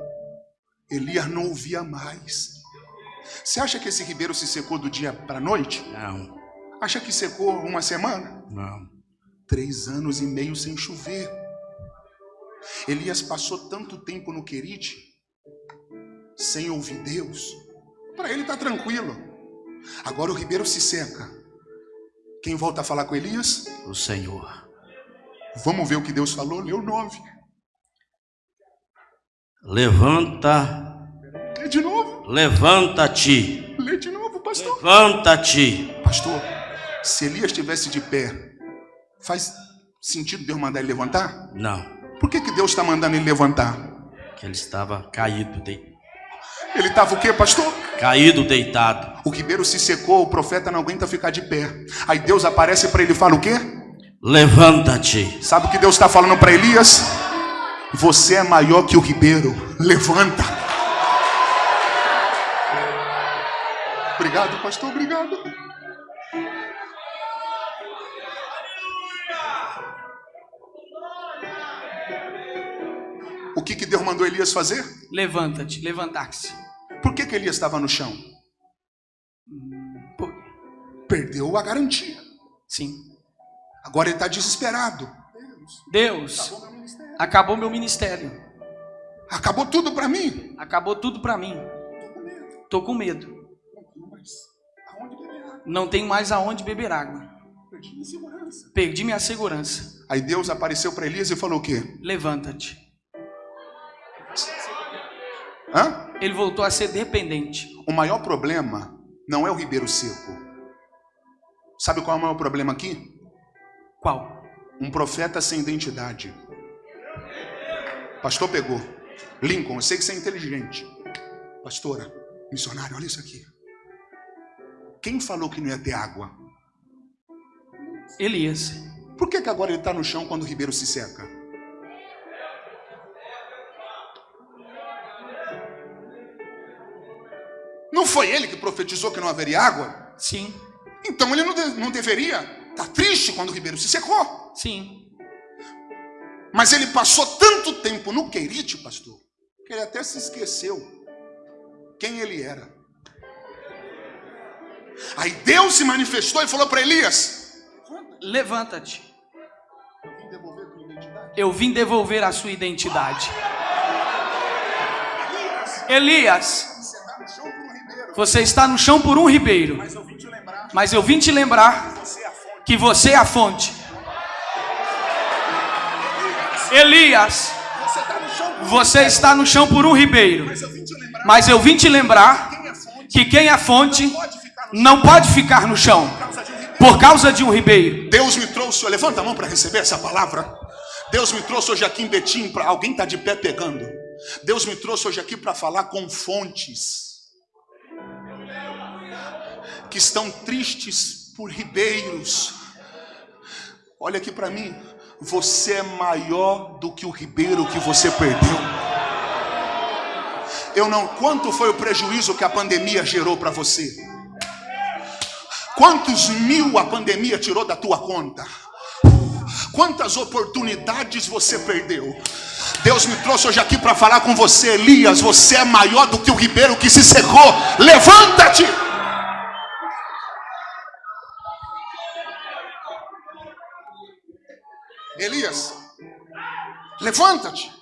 Elias não ouvia mais. Você acha que esse ribeiro se secou do dia para a noite? Não, Acha que secou uma semana? não. Três anos e meio sem chover. Elias passou tanto tempo no Querite, sem ouvir Deus. Para ele está tranquilo. Agora o ribeiro se seca. Quem volta a falar com Elias? O Senhor. Vamos ver o que Deus falou? Leu 9. Levanta, Lê de novo. levanta-te, Lê de novo, pastor. levanta-te. Pastor, se Elias estivesse de pé, faz sentido Deus mandar ele levantar? Não, Por que, que Deus está mandando ele levantar? que ele estava caído, de... Ele estava o quê, pastor? Caído, deitado. O ribeiro se secou, o profeta não aguenta ficar de pé. Aí Deus aparece para ele e fala o quê? Levanta-te. Sabe o que Deus está falando para Elias? Você é maior que o ribeiro. Levanta. Obrigado, pastor. Obrigado. O que, que Deus mandou Elias fazer? Levanta-te, levantar-se. Por que, que Elias estava no chão? Perdeu a garantia. Sim. Agora ele está desesperado. Deus, acabou meu ministério. Acabou tudo para mim. Acabou tudo pra mim. Tô com medo. Não tenho mais aonde beber água. Perdi minha segurança. Aí Deus apareceu para Elias e falou o quê? Levanta-te. Ele voltou a ser dependente. O maior problema não é o ribeiro seco. Sabe qual é o maior problema aqui? Qual? Um profeta sem identidade. Pastor pegou. Lincoln, eu sei que você é inteligente. Pastora, missionário, olha isso aqui. Quem falou que não ia ter água? Elias. Por que, que agora ele está no chão quando o ribeiro se seca? Não foi ele que profetizou que não haveria água? Sim, Então ele não, não deveria estar triste quando o ribeiro se secou. sim. Mas ele passou tanto tempo no Querite, pastor, que ele até se esqueceu quem ele era. Aí Deus se manifestou e falou para Elias: Levanta-te. Eu vim devolver a sua identidade. Elias, você está no chão por um ribeiro. Mas eu vim te lembrar, é a fonte. que você é a fonte. Elias, Você está no chão, você está no chão por um ribeiro. mas eu vim te lembrar é fonte. que quem é fonte ficar no não pode ficar no chão por causa de um ribeiro. por causa de um ribeiro. Deus me trouxe, levanta a mão para receber essa palavra. Deus me trouxe hoje aqui em Betim, para alguém está de pé pegando. Deus me trouxe hoje aqui para falar com fontes que estão tristes por ribeiros. Olha aqui para mim, você é maior do que o ribeiro que você perdeu. Eu não, quanto foi o prejuízo que a pandemia gerou para você? Quantos mil a pandemia tirou da tua conta? Quantas oportunidades você perdeu? Deus me trouxe hoje aqui para falar com você, Elias. Você é maior do que o ribeiro que se secou. Levanta-te! Elias, levanta-te.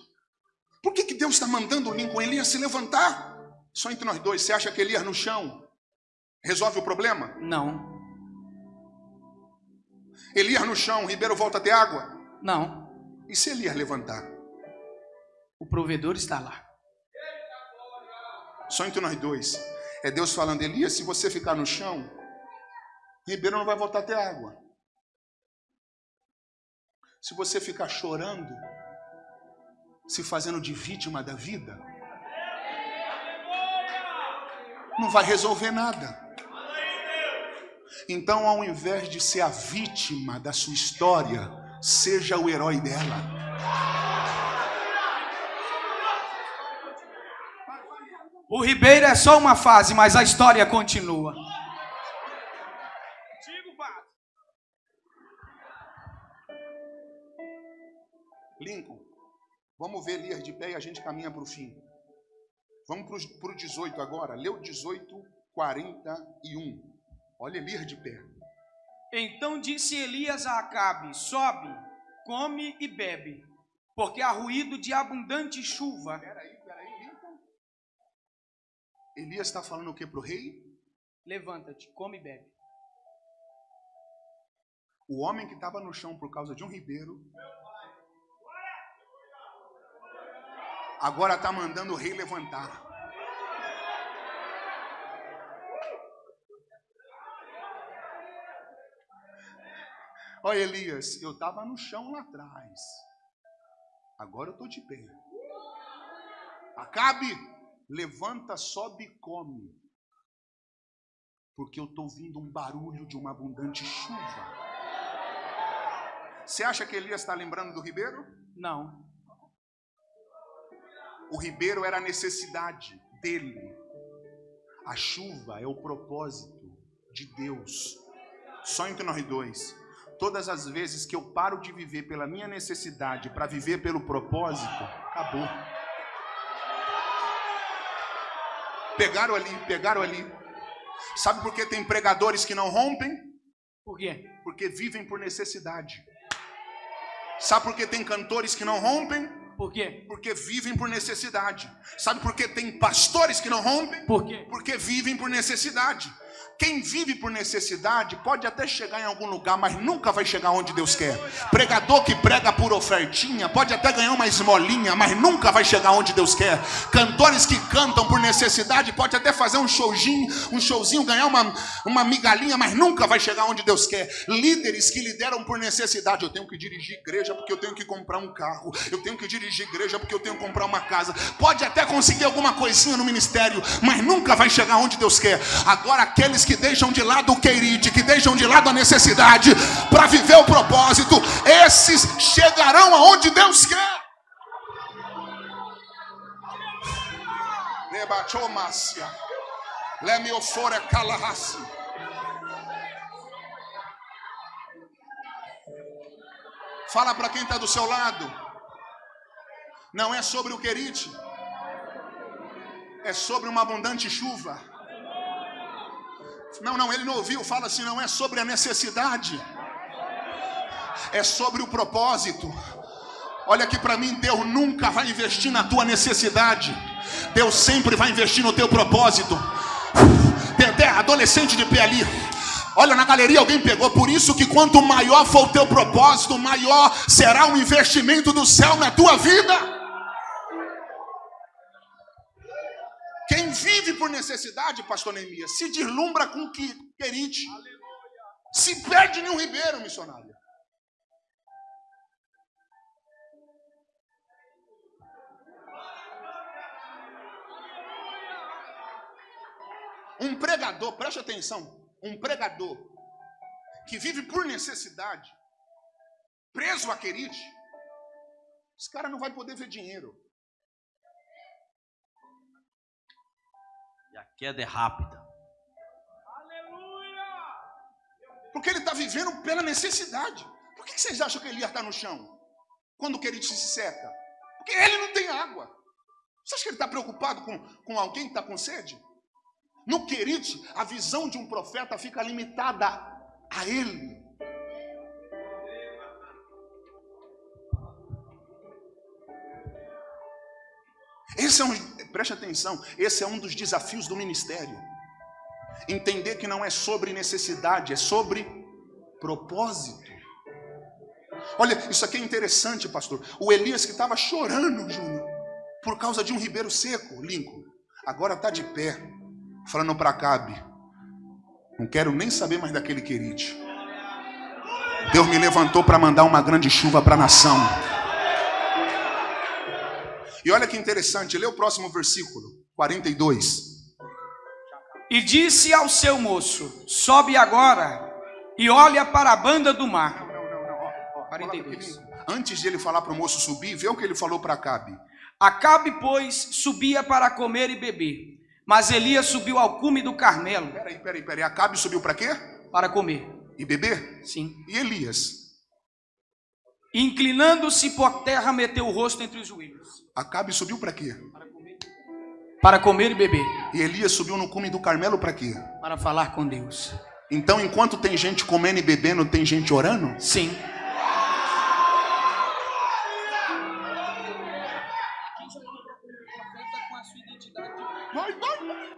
Por que, que Deus está mandando o Lincoln Elias se levantar? Só entre nós dois, você acha que Elias no chão resolve o problema? Não, Elias no chão, ribeiro volta a ter água. não. E se Elias levantar? O provedor está lá. Só entre nós dois. É Deus falando, Elias, se você ficar no chão, ribeiro não vai voltar a ter água. Se você ficar chorando, se fazendo de vítima da vida, não vai resolver nada. Então, ao invés de ser a vítima da sua história, seja o herói dela. O ribeiro é só uma fase, mas a história continua. Vamos ver Elias de pé e a gente caminha para o fim. Vamos para o 18 agora. Leu 18, 41. Olha Elias de pé. Então disse Elias a Acabe: Sobe, come e bebe, porque há ruído de abundante chuva. Peraí, peraí. Elias está falando o que para o rei? Levanta-te, come e bebe. O homem que estava no chão por causa de um ribeiro. Agora está mandando o rei levantar. Olha, Elias, eu estava no chão lá atrás. Agora eu estou de pé. Acabe, levanta, sobe e come. Porque eu estou ouvindo um barulho de uma abundante chuva. Você acha que Elias está lembrando do ribeiro? Não, O ribeiro era a necessidade dele. A chuva é o propósito de Deus. Só entre nós dois. Todas as vezes que eu paro de viver pela minha necessidade para viver pelo propósito, acabou. Pegaram ali, pegaram ali. Sabe por que tem pregadores que não rompem? Por quê? Porque vivem por necessidade. Sabe por que tem cantores que não rompem? Por quê? Porque vivem por necessidade. Sabe por que tem pastores que não rompem? Por quê? Porque vivem por necessidade. Quem vive por necessidade pode até chegar em algum lugar, mas nunca vai chegar onde Deus quer. Pregador que prega por ofertinha pode até ganhar uma esmolinha, mas nunca vai chegar onde Deus quer. Cantores que cantam por necessidade pode até fazer um showzinho, um showzinho, ganhar uma, uma migalhinha, mas nunca vai chegar onde Deus quer. Líderes que lideram por necessidade. Eu tenho que dirigir igreja porque eu tenho que comprar um carro. Eu tenho que dirigir igreja porque eu tenho que comprar uma casa. Pode até conseguir alguma coisinha no ministério, mas nunca vai chegar onde Deus quer. Agora aqueles que deixam de lado o queirite, que deixam de lado a necessidade para viver o propósito, esses chegarão aonde Deus quer. Fala para quem está do seu lado. Não é sobre o querite. É sobre uma abundante chuva. Não, não, ele não ouviu. Fala assim: não é sobre a necessidade. É sobre o propósito. Olha aqui para mim, Deus nunca vai investir na tua necessidade. Deus sempre vai investir no teu propósito. Até adolescente de pé ali. Olha na galeria, alguém pegou. Por isso que quanto maior for o teu propósito, maior será o investimento do céu na tua vida. Quem vive por necessidade, pastor Neemias, se deslumbra com que querite. Se perde em um ribeiro, missionário. Um pregador, preste atenção, um pregador que vive por necessidade, preso a querite, esse cara não vai poder ver dinheiro. E a queda é rápida. Porque ele está vivendo pela necessidade. Por que vocês acham que Elias está no chão? Quando o querite se seca? Porque ele não tem água. Você acha que ele está preocupado com, com alguém que está com sede? No querite, a visão de um profeta fica limitada a ele. Esse é um, preste atenção, esse é um dos desafios do ministério. Entender que não é sobre necessidade, é sobre propósito. Olha, isso aqui é interessante, pastor. O Elias que estava chorando, Júnior, por causa de um ribeiro seco, Lincoln, agora está de pé, falando para Cabe: Não quero nem saber mais daquele querite. Deus me levantou para mandar uma grande chuva para a nação. E olha que interessante, lê o próximo versículo, 42. E disse ao seu moço: Sobe agora e olha para a banda do mar. Não, não, não. Ó, ó, 42. fala pra mim. Antes de ele falar para o moço subir, vê o que ele falou para Cabe. Acabe, pois, subia para comer e beber. Mas Elias subiu ao cume do Carmelo Peraí, peraí, peraí. Acabe subiu para quê? para comer. E beber? Sim. E Elias? Inclinando-se por terra, meteu o rosto entre os joelhos. Acabe subiu para quê? Para comer e beber. E Elias subiu no cume do Carmelo para quê? Para falar com Deus. Então, enquanto tem gente comendo e bebendo, tem gente orando? Sim.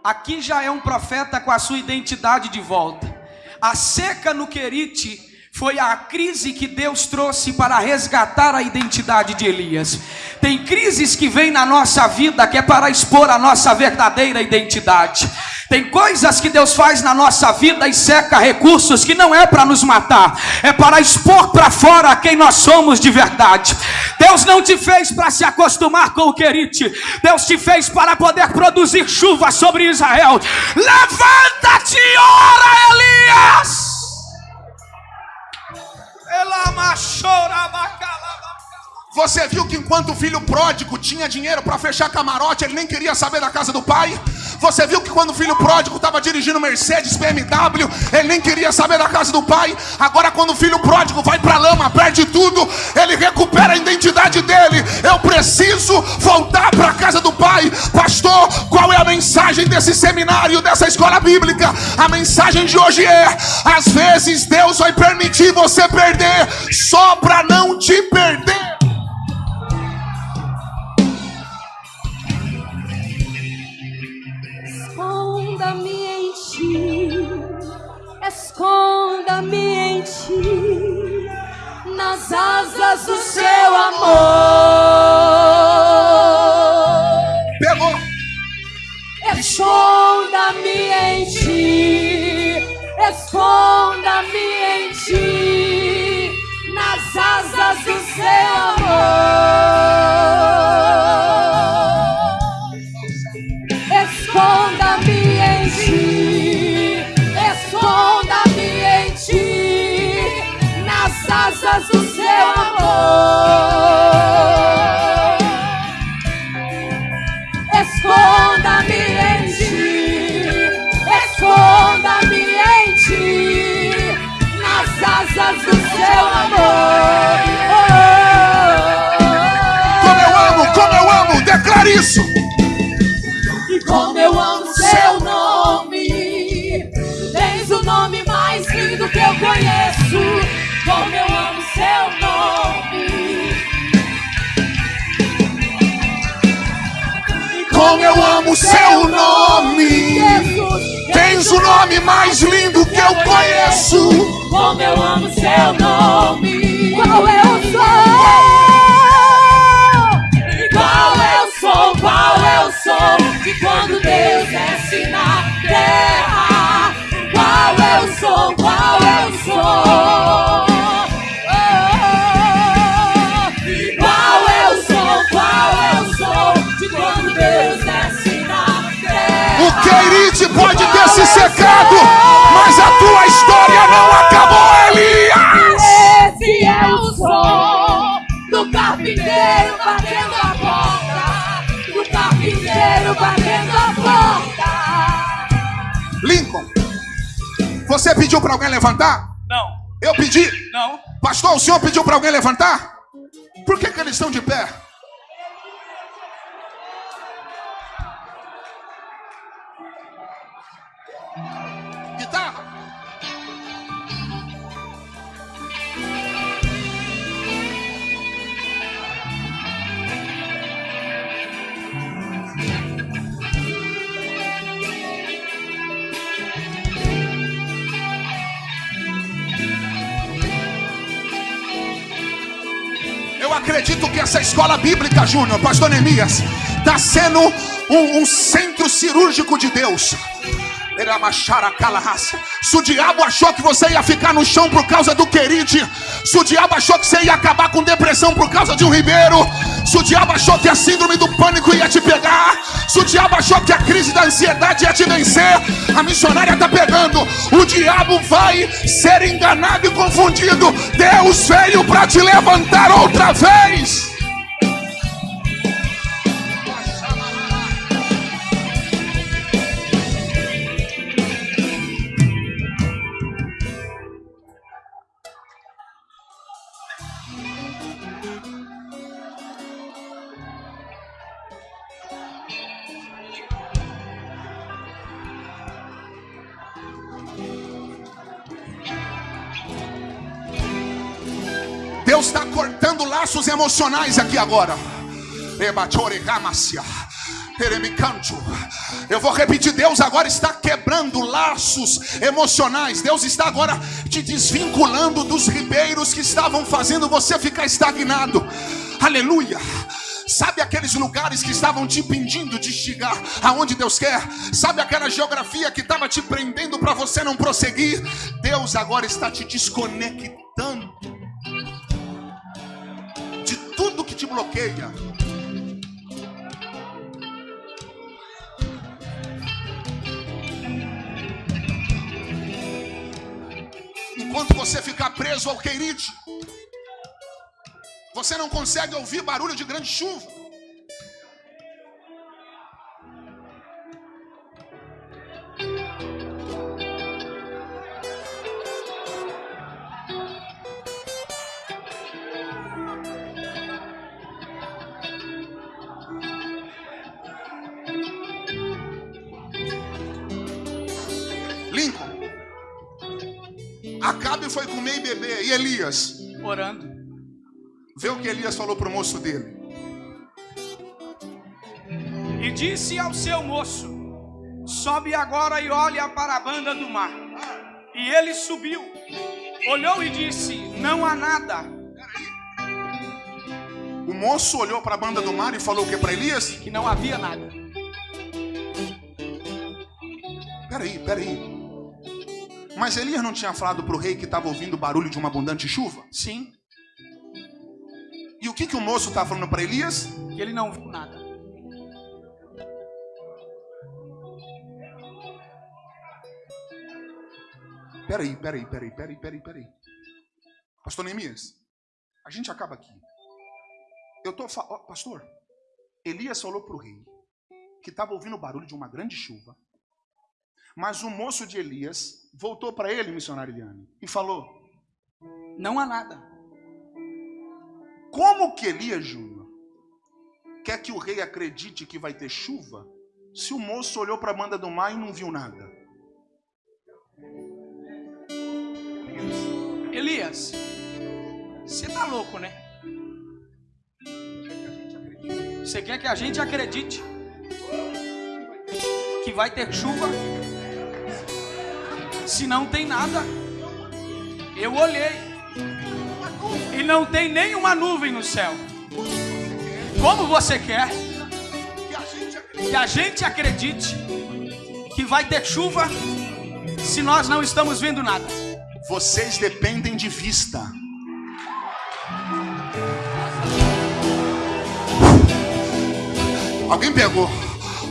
Aqui já é um profeta com a sua identidade de volta. A seca no Querite foi a crise que Deus trouxe para resgatar a identidade de Elias. Tem crises que vêm na nossa vida que é para expor a nossa verdadeira identidade. Tem coisas que Deus faz na nossa vida e seca recursos que não é para nos matar, é para expor para fora quem nós somos de verdade. Deus não te fez para se acostumar com o querite, Deus te fez para poder produzir chuva sobre Israel. Levanta-te ora, Elias. Elama chora bacalaba. Você viu que enquanto o filho pródigo tinha dinheiro para fechar camarote, ele nem queria saber da casa do pai? Você viu que quando o filho pródigo estava dirigindo Mercedes, BMW, ele nem queria saber da casa do pai? Agora, quando o filho pródigo vai para a lama, perde tudo, ele recupera a identidade dele. Eu preciso voltar para a casa do pai. Pastor, qual é a mensagem desse seminário, dessa escola bíblica? A mensagem de hoje é: às vezes Deus vai permitir você perder só para não te perder. Esconda-me em ti, nas asas do seu amor. Pegou. Esconda-me em ti, esconda-me em ti, nas asas do seu amor. Asas do seu amor. Como eu amo seu nome. Tens o nome mais lindo que eu conheço. Como eu amo seu nome. Qual eu sou? Qual eu sou? Qual eu sou? De quando Deus desce na terra. Qual eu sou? Qual eu sou? Pode ter se secado, mas a tua história não acabou, Elias. Esse é o som do carpinteiro batendo a porta, do carpinteiro batendo a porta. Lincoln, você pediu para alguém levantar? Não. Eu pedi? Não. Pastor, o senhor pediu para alguém levantar? Por que, que eles estão de pé? Acredito que essa escola bíblica, Júnior, Pastor Neemias, está sendo um, um centro cirúrgico de Deus. Se o diabo achou que você ia ficar no chão por causa do queride, se o diabo achou que você ia acabar com depressão por causa de um ribeiro, se o diabo achou que a síndrome do pânico ia te pegar, se o diabo achou que a crise da ansiedade ia te vencer, a missionária está pegando. O diabo vai ser enganado e confundido. Deus veio para te levantar outra vez. Deus está cortando laços emocionais aqui agora. Eu vou repetir: Deus agora está quebrando laços emocionais. Deus está agora te desvinculando dos ribeiros que estavam fazendo você ficar estagnado. Aleluia. Sabe aqueles lugares que estavam te impedindo de chegar aonde Deus quer? Sabe aquela geografia que estava te prendendo para você não prosseguir? Deus agora está te desconectando bloqueia. Enquanto você ficar preso ao querite, Você não consegue ouvir barulho de grande chuva. E Elias? orando. Vê o que Elias falou pro moço dele. E disse ao seu moço: Sobe agora e olha para a banda do mar. E ele subiu, olhou e disse: Não há nada. O moço olhou para a banda do mar e falou o que para Elias? Que não havia nada. Peraí, peraí. Mas Elias não tinha falado para o rei que estava ouvindo o barulho de uma abundante chuva? Sim, E o que, que o moço está falando para Elias? que ele não viu nada. Peraí, peraí, peraí, peraí, peraí, peraí. Pastor Neemias, a gente acaba aqui. Eu tô fa... ó, pastor, Elias falou para o rei que estava ouvindo o barulho de uma grande chuva. Mas o moço de Elias voltou para ele, missionário Eliane, e falou: Não há nada. Como que Elias Júnior quer que o rei acredite que vai ter chuva se o moço olhou para a banda do mar e não viu nada? Elias, você tá louco, né? Você quer que a gente acredite que vai ter chuva se não tem nada? Eu olhei e não tem nenhuma nuvem no céu. Como você quer Que a gente acredite. que vai ter chuva se nós não estamos vendo nada? Vocês dependem de vista. Alguém pegou?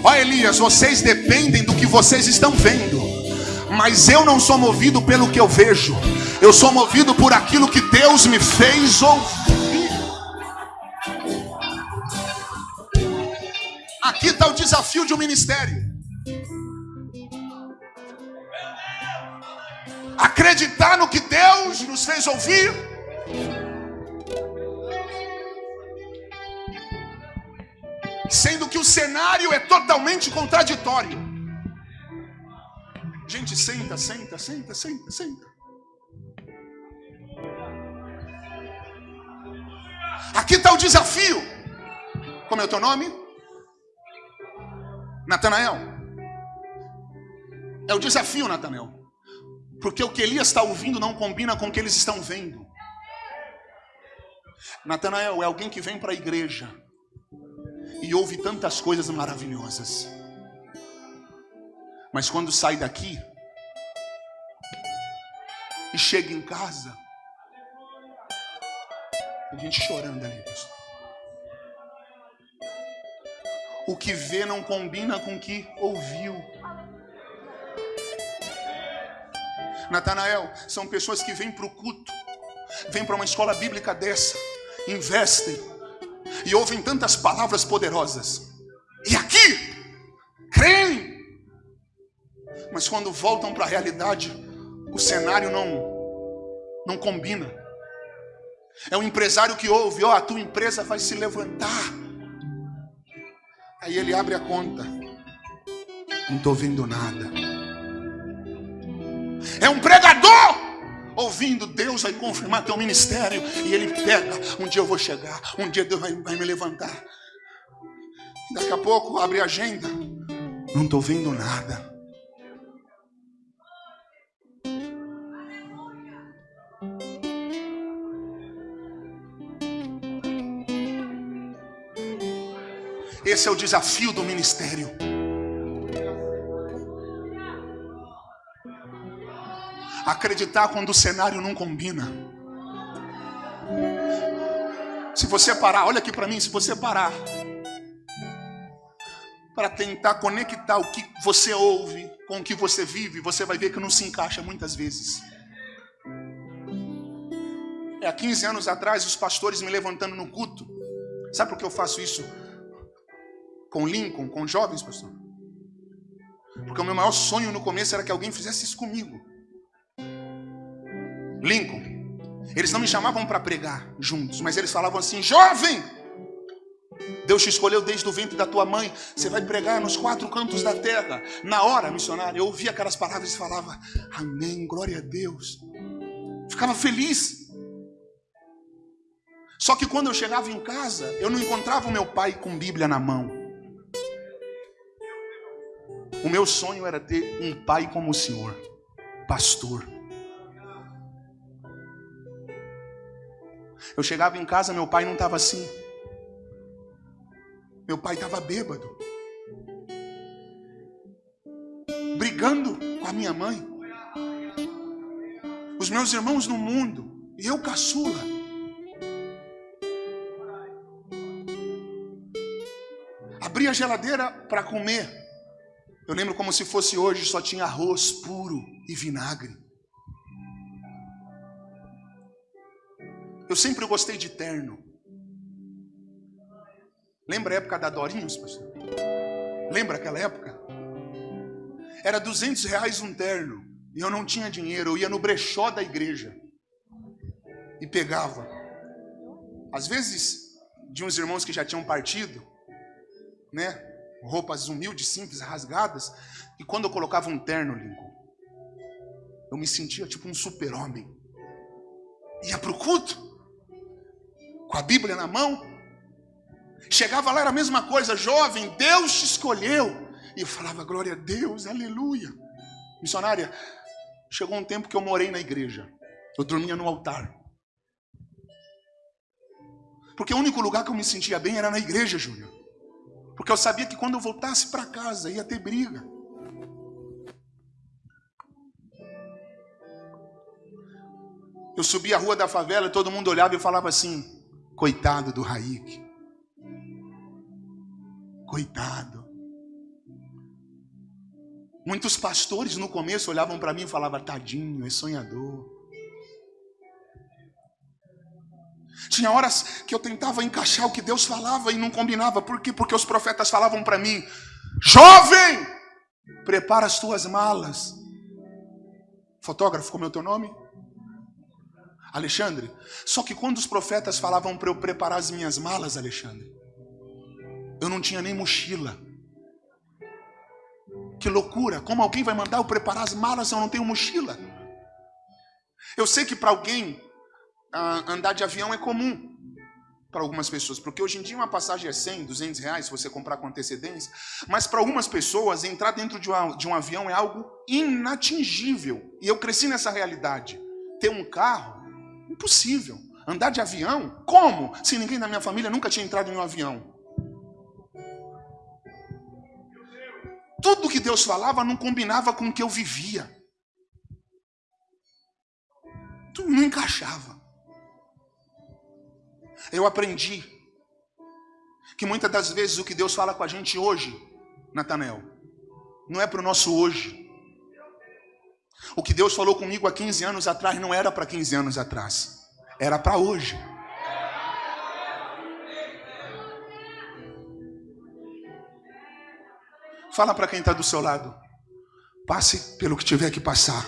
Ó Elias, vocês dependem do que vocês estão vendo. Mas eu não sou movido pelo que eu vejo. Eu sou movido por aquilo que Deus me fez ouvir. Aqui está o desafio de um ministério. Acreditar no que Deus nos fez ouvir. Sendo que o cenário é totalmente contraditório. Gente, senta, senta, senta, senta, senta. Aqui está o desafio. Como é o teu nome? Natanael. É o desafio, Natanael. Porque o que Elias está ouvindo não combina com o que eles estão vendo. Natanael é alguém que vem para a igreja e ouve tantas coisas maravilhosas. Mas quando sai daqui e chega em casa, a gente chorando ali, pastor. O que vê não combina com o que ouviu. Natanael, são pessoas que vêm para o culto, vêm para uma escola bíblica dessa, investem e ouvem tantas palavras poderosas. E aqui, creem, mas quando voltam para a realidade, o cenário não, não combina. É um empresário que ouve, ó, a tua empresa vai se levantar. Aí ele abre a conta, não estou vendo nada. É um pregador ouvindo Deus vai confirmar teu ministério e ele pega. Um dia eu vou chegar, um dia Deus vai, vai me levantar. Daqui a pouco abre a agenda, não estou vendo nada. Esse é o desafio do ministério. Acreditar quando o cenário não combina. Se você parar, olha aqui para mim, se você parar para tentar conectar o que você ouve com o que você vive, você vai ver que não se encaixa muitas vezes. É, há 15 anos atrás, os pastores me levantando no culto. Sabe por que eu faço isso com Lincoln, com jovens, pastor? Porque o meu maior sonho no começo era que alguém fizesse isso comigo. Lincoln, eles não me chamavam para pregar juntos, mas eles falavam assim: jovem, Deus te escolheu desde o ventre da tua mãe, você vai pregar nos quatro cantos da terra. Na hora, missionário, eu ouvia aquelas palavras e falava: Amém, glória a Deus. Ficava feliz. Só que quando eu chegava em casa, eu não encontrava o meu pai com Bíblia na mão. O meu sonho era ter um pai como o Senhor, pastor. Eu chegava em casa, meu pai não estava assim. Meu pai estava bêbado, brigando com a minha mãe, os meus irmãos no mundo, e eu caçula. Abri a geladeira para comer. Eu lembro como se fosse hoje, só tinha arroz puro e vinagre. Eu sempre gostei de terno. Lembra a época da Dorinhos, pastor? Lembra aquela época? Era 200 reais um terno. E eu não tinha dinheiro. Eu ia no brechó da igreja. E pegava. Às vezes, de uns irmãos que já tinham partido, né? Roupas humildes, simples, rasgadas. E quando eu colocava um terno, Lincoln, eu me sentia tipo um super-homem. Ia para o culto, com a Bíblia na mão, Chegava lá, era a mesma coisa, jovem, Deus te escolheu. E eu falava, glória a Deus, aleluia. Missionária, chegou um tempo que eu morei na igreja. Eu dormia no altar. Porque o único lugar que eu me sentia bem era na igreja, Júnior. Porque eu sabia que quando eu voltasse para casa ia ter briga. Eu subia a rua da favela e todo mundo olhava e falava assim: coitado do Raik. Coitado. Muitos pastores no começo olhavam para mim e falavam: Tadinho, é sonhador. Tinha horas que eu tentava encaixar o que Deus falava e não combinava. Por quê? Porque os profetas falavam para mim: Jovem, prepara as tuas malas. Fotógrafo, como é o teu nome? Alexandre. Só que quando os profetas falavam para eu preparar as minhas malas, Alexandre, eu não tinha nem mochila. Que loucura! Como alguém vai mandar eu preparar as malas se eu não tenho mochila? Eu sei que para alguém andar de avião é comum para algumas pessoas, porque hoje em dia uma passagem é 100, 200 reais se você comprar com antecedência, mas para algumas pessoas entrar dentro de, uma, de um avião é algo inatingível. E eu cresci nessa realidade. Ter um carro, impossível. Andar de avião, como? Se ninguém da minha família nunca tinha entrado em um avião. Tudo que Deus falava não combinava com o que eu vivia. Tudo não encaixava. Eu aprendi que muitas das vezes o que Deus fala com a gente hoje, Natanel, não é para o nosso hoje. O que Deus falou comigo há 15 anos atrás não era para 15 anos atrás, era para hoje. Fala para quem está do seu lado. Passe pelo que tiver que passar.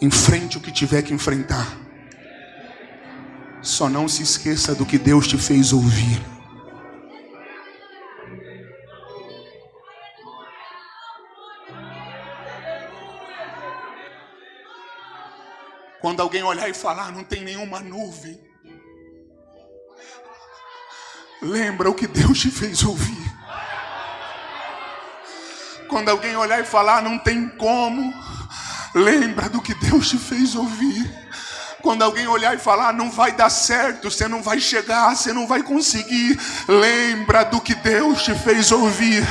Enfrente o que tiver que enfrentar. Só não se esqueça do que Deus te fez ouvir. Quando alguém olhar e falar, não tem nenhuma nuvem. Lembra o que Deus te fez ouvir. Quando alguém olhar e falar, não tem como, lembra do que Deus te fez ouvir. Quando alguém olhar e falar, não vai dar certo, você não vai chegar, você não vai conseguir, lembra do que Deus te fez ouvir.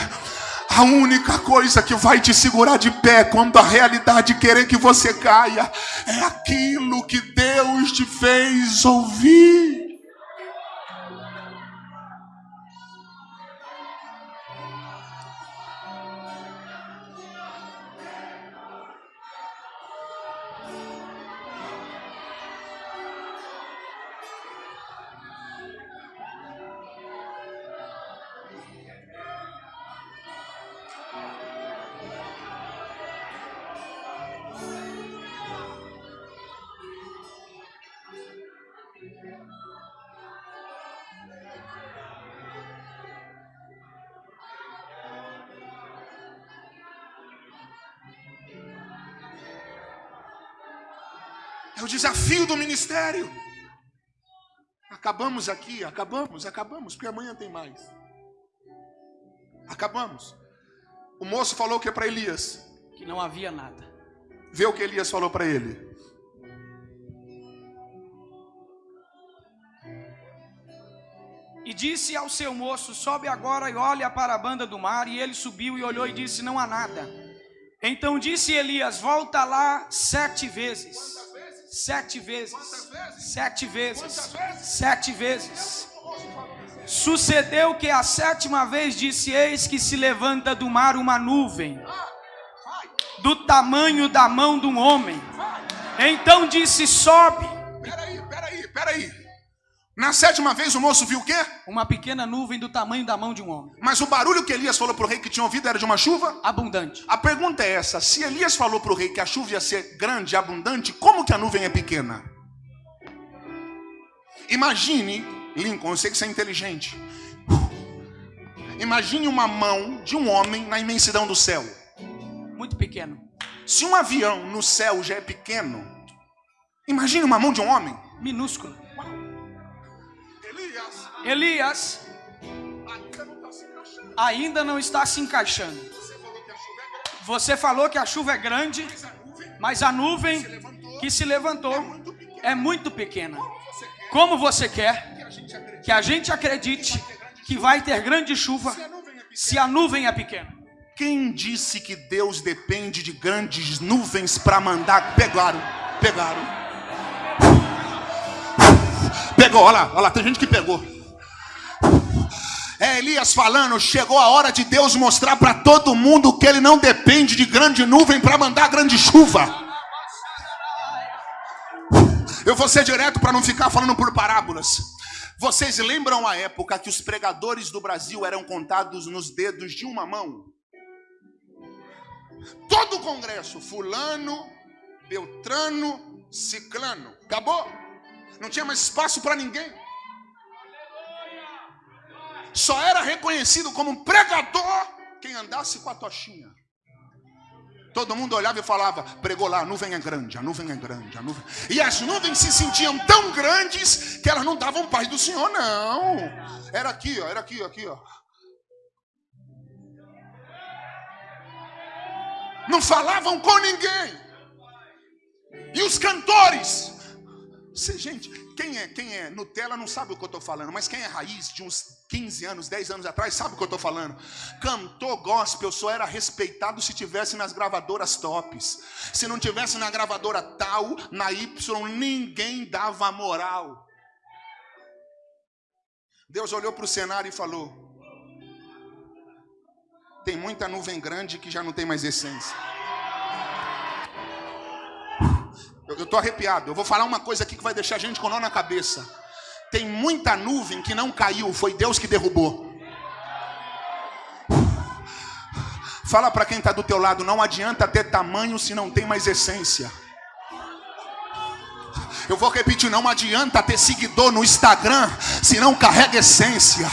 A única coisa que vai te segurar de pé quando a realidade querer que você caia é aquilo que Deus te fez ouvir. Do ministério. Acabamos aqui, acabamos, acabamos, porque amanhã tem mais. Acabamos. O moço falou o que para Elias? Que não havia nada. Vê o que Elias falou para ele. E disse ao seu moço: Sobe agora e olha para a banda do mar. E ele subiu e olhou e disse: Não há nada. Então disse Elias: Volta lá sete vezes. Sete vezes. Sete vezes. Sete vezes. Sucedeu que a sétima vez disse: Eis que se levanta do mar uma nuvem, do tamanho da mão de um homem. Então disse: Sobe. Peraí, peraí, peraí. Na sétima vez o moço viu o quê? Uma pequena nuvem do tamanho da mão de um homem, Mas o barulho que Elias falou para o rei que tinha ouvido era de uma chuva? abundante. A pergunta é essa: se Elias falou para o rei que a chuva ia ser grande e abundante, como que a nuvem é pequena? Imagine, Lincoln, eu sei que você é inteligente. Imagine uma mão de um homem na imensidão do céu. Muito pequeno. Se um avião no céu já é pequeno, imagine uma mão de um homem. Minúsculo. Elias, ainda não está se encaixando. Você falou que a chuva é grande, mas a nuvem que se levantou é muito pequena. Como você quer que a gente acredite que vai ter grande chuva se a nuvem é pequena? se a nuvem é pequena? Quem disse que Deus depende de grandes nuvens para mandar? Pegaram, pegaram. Pegou, olha lá, olha lá, tem gente que pegou. É Elias falando, chegou a hora de Deus mostrar para todo mundo que ele não depende de grande nuvem para mandar grande chuva. Eu vou ser direto para não ficar falando por parábolas. Vocês lembram a época que os pregadores do Brasil eram contados nos dedos de uma mão? Todo o congresso, fulano, beltrano, ciclano. Acabou. Não tinha mais espaço para ninguém. Só era reconhecido como um pregador quem andasse com a tochinha. Todo mundo olhava e falava, pregou lá, a nuvem é grande, a nuvem é grande, a nuvem. E as nuvens se sentiam tão grandes que elas não davam paz do Senhor, não. Era aqui, ó, era aqui, aqui, ó. Não falavam com ninguém. E os cantores? Cê, gente, quem é, quem é Nutella não sabe o que eu estou falando, mas quem é raiz de uns 15 anos, 10 anos atrás, sabe o que eu estou falando. Cantor gospel só era respeitado se tivesse nas gravadoras tops. Se não tivesse na gravadora tal, na Y, ninguém dava moral. Deus olhou para o cenário e falou: Tem muita nuvem grande que já não tem mais essência. Eu estou arrepiado. Eu vou falar uma coisa aqui que vai deixar a gente com nó na cabeça. Tem muita nuvem que não caiu, foi Deus que derrubou. Fala para quem está do teu lado, não adianta ter tamanho se não tem mais essência. Eu vou repetir, não adianta ter seguidor no Instagram se não carrega essência.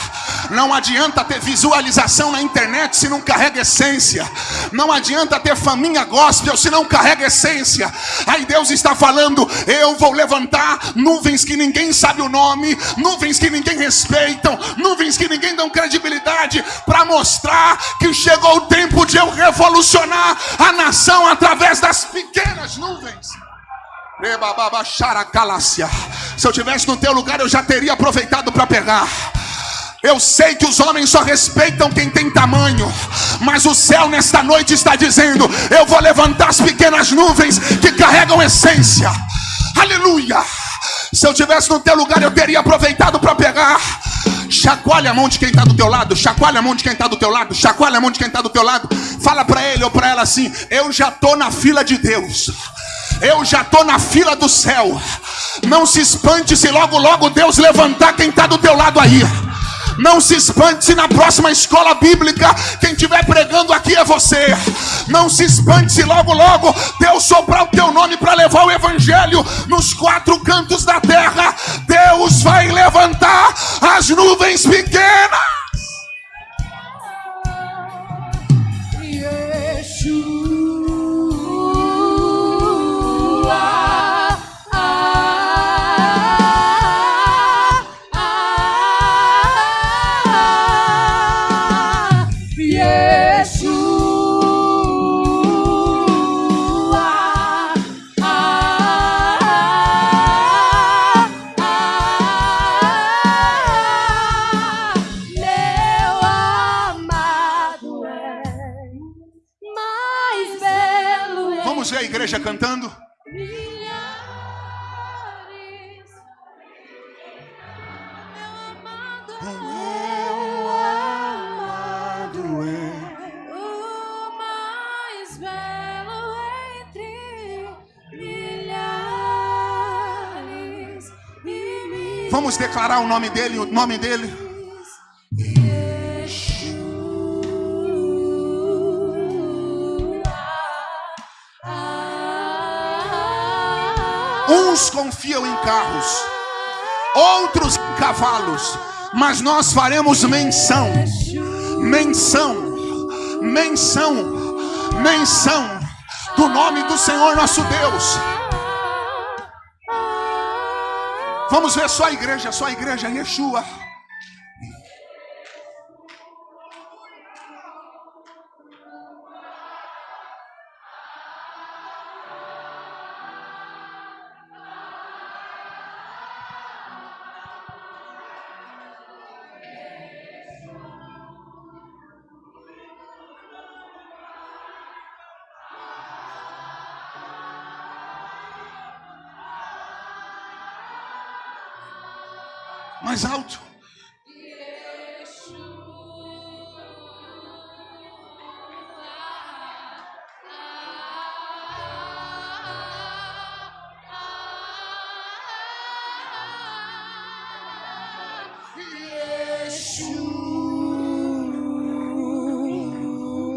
Não adianta ter visualização na internet se não carrega essência. Não adianta ter faminha gospel se não carrega essência. Aí Deus está falando: eu vou levantar nuvens que ninguém sabe o nome, nuvens que ninguém respeitam, nuvens que ninguém dão credibilidade, para mostrar que chegou o tempo de eu revolucionar a nação através das pequenas nuvens. Se eu tivesse no teu lugar, eu já teria aproveitado para pegar. Eu sei que os homens só respeitam quem tem tamanho, mas o céu nesta noite está dizendo: Eu vou levantar as pequenas nuvens que carregam essência. Aleluia! Se eu tivesse no teu lugar, eu teria aproveitado para pegar. Chacoalha a mão de quem está do teu lado, chacoalha a mão de quem está do teu lado, chacoalha a mão de quem está do teu lado. Fala para ele ou para ela assim: Eu já estou na fila de Deus. Eu já estou na fila do céu. Não se espante se logo, logo Deus levantar quem está do teu lado aí. Não se espante se na próxima escola bíblica quem estiver pregando aqui é você. Não se espante se logo, logo Deus soprar o teu nome para levar o evangelho nos quatro cantos da terra. Deus vai levantar as nuvens pequenas. Yeshua. O mais belo entre milhares e milhares. Vamos declarar o nome dele, o nome dele. Uns confiam em carros, outros em cavalos, mas nós faremos menção, menção, menção, menção do nome do Senhor nosso Deus. Vamos ver só a igreja, só a igreja, Yeshua. Mais alto.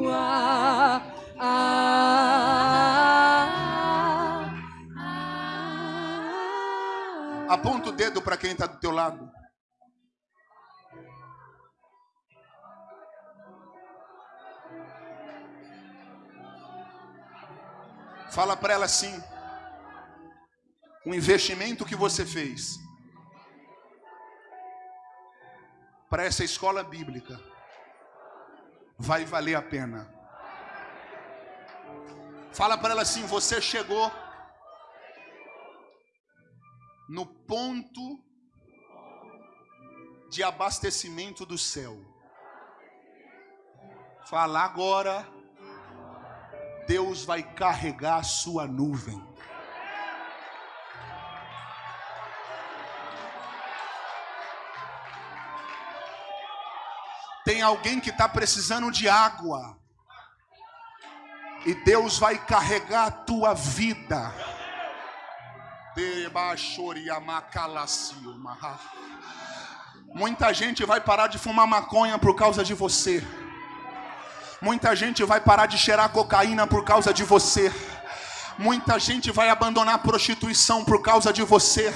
Ah, ah, ah. Aponta o dedo para quem está do teu lado. Fala para ela assim: o investimento que você fez para essa escola bíblica vai valer a pena. Fala para ela assim: você chegou no ponto de abastecimento do céu. Fala agora, Deus vai carregar a sua nuvem. Tem alguém que está precisando de água. E Deus vai carregar a tua vida. Muita gente vai parar de fumar maconha por causa de você. Muita gente vai parar de cheirar cocaína por causa de você. Muita gente vai abandonar a prostituição por causa de você.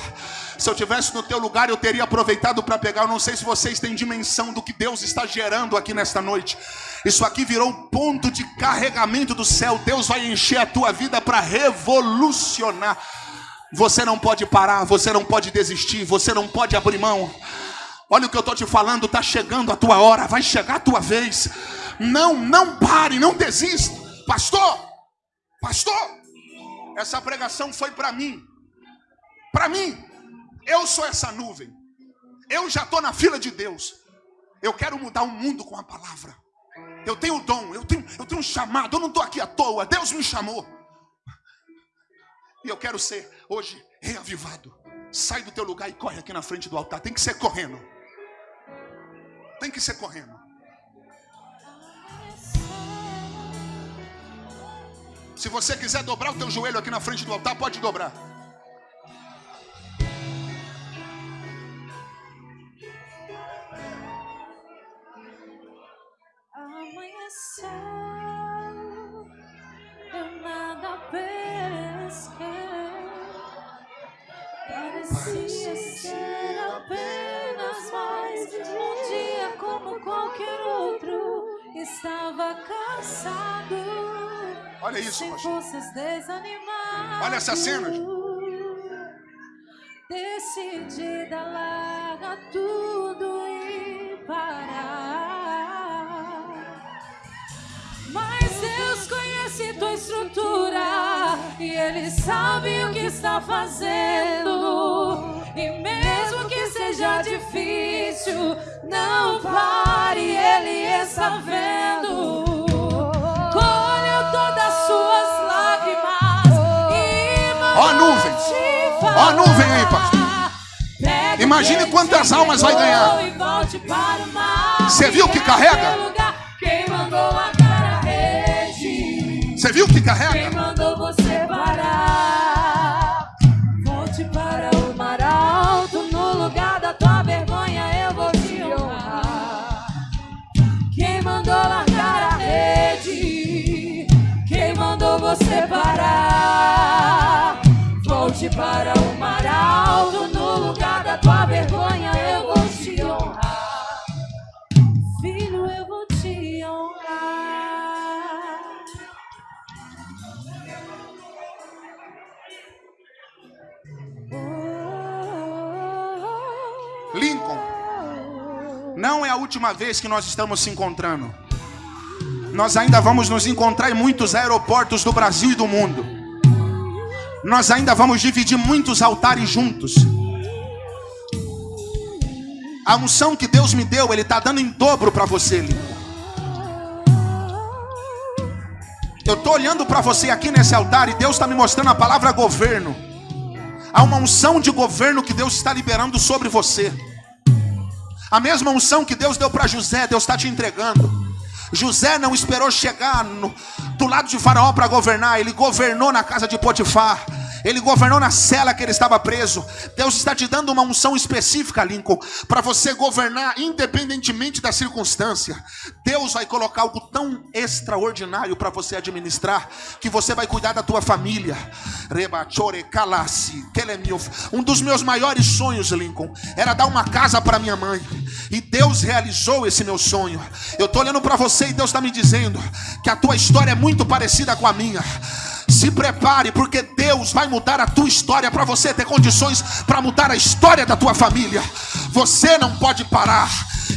Se eu tivesse no teu lugar, eu teria aproveitado para pegar. Eu não sei se vocês têm dimensão do que Deus está gerando aqui nesta noite. Isso aqui virou um ponto de carregamento do céu. Deus vai encher a tua vida para revolucionar. Você não pode parar, você não pode desistir, você não pode abrir mão. Olha o que eu estou te falando, está chegando a tua hora, vai chegar a tua vez. Não, não pare, não desista. Pastor, pastor, essa pregação foi para mim. Para mim, eu sou essa nuvem. Eu já estou na fila de Deus. Eu quero mudar o mundo com a palavra. Eu tenho dom, eu tenho, eu tenho um chamado. Eu não estou aqui à toa. Deus me chamou. E eu quero ser hoje reavivado. Sai do teu lugar e corre aqui na frente do altar. Tem que ser correndo. Tem que ser correndo. Se você quiser dobrar o teu joelho aqui na frente do altar, pode dobrar. Eu nada pesquei. Parecia ser apenas mais um dia como qualquer outro. Estava cansado, Olha isso, desanimado. Olha essa cena. Decidida, larga tudo e parar. Mas Deus conhece tua estrutura e Ele sabe o que está fazendo. E mesmo que seja difícil, não pare, Ele está vendo. Nuvem aí, pastor. Imagine quantas almas vai ganhar. Você viu que carrega? a? Você viu que carrega? Volte para o mar alto, no lugar da tua vergonha eu vou te honrar. Filho, eu vou te honrar. Lincoln, não é a última vez que nós estamos se encontrando. Nós ainda vamos nos encontrar em muitos aeroportos do Brasil e do mundo. Nós ainda vamos dividir muitos altares juntos. A unção que Deus me deu, Ele está dando em dobro para você. Eu estou olhando para você aqui nesse altar e Deus está me mostrando a palavra governo. Há uma unção de governo que Deus está liberando sobre você. A mesma unção que Deus deu para José, Deus está te entregando. José não esperou chegar no- do lado de Faraó para governar, ele governou na casa de Potifar. Ele governou na cela que ele estava preso. Deus está te dando uma unção específica, Lincoln, para você governar independentemente da circunstância. Deus vai colocar algo tão extraordinário para você administrar que você vai cuidar da tua família. Um dos meus maiores sonhos, Lincoln, era dar uma casa para minha mãe. E Deus realizou esse meu sonho. Eu estou olhando para você e Deus está me dizendo que a tua história é muito parecida com a minha. Se prepare, porque Deus vai mudar a tua história para você ter condições para mudar a história da tua família. Você não pode parar.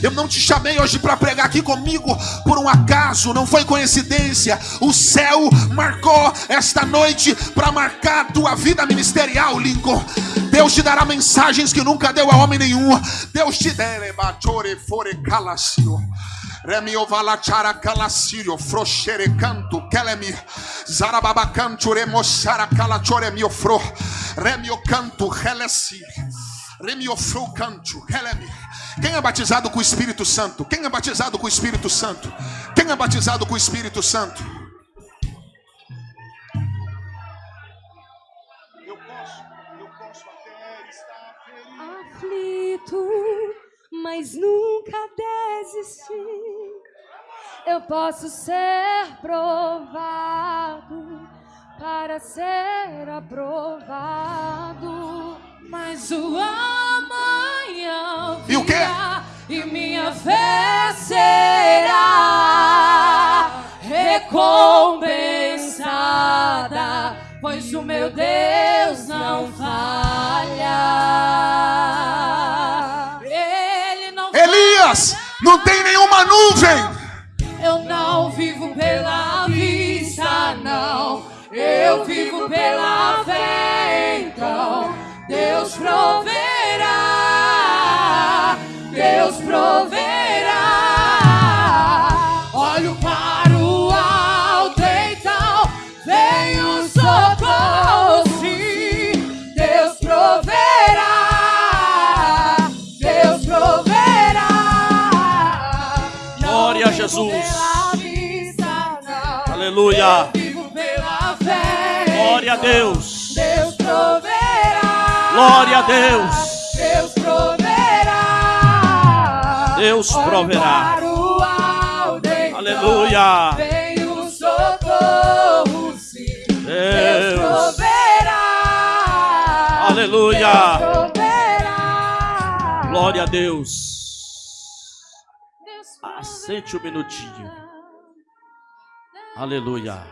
Eu não te chamei hoje para pregar aqui comigo por um acaso, não foi coincidência. O céu marcou esta noite para marcar a tua vida ministerial, Lincoln. Deus te dará mensagens que nunca deu a homem nenhum. Deus te dere bachore fore. Remio valachara calasirio froshere canto kelemi zarababa canto remoshara calachore mio fro remio canto helesi remio fro canto kelemi quem é batizado com o Espírito Santo? Quem é batizado com o Espírito Santo? Quem é batizado com o Espírito Santo? Eu posso, eu posso até estar aflito, mas nunca desisti. Eu posso ser provado para ser aprovado, mas o amanhã E o quê? E minha fé será recompensada, pois o meu Deus não falha. Ele não Elias, não tem nenhuma nuvem. Eu não vivo pela vista, não. Eu vivo pela fé, então. Deus proverá. Deus proverá. Aleluia. Glória a Deus. Deus proverá. Glória a Deus. Deus proverá. Deus proverá. Aleluia. Vem o socorro, sim. Deus Deus. proverá. Aleluia. Deus proverá. Glória a Deus. Deus Assente um minutinho. Aleluia.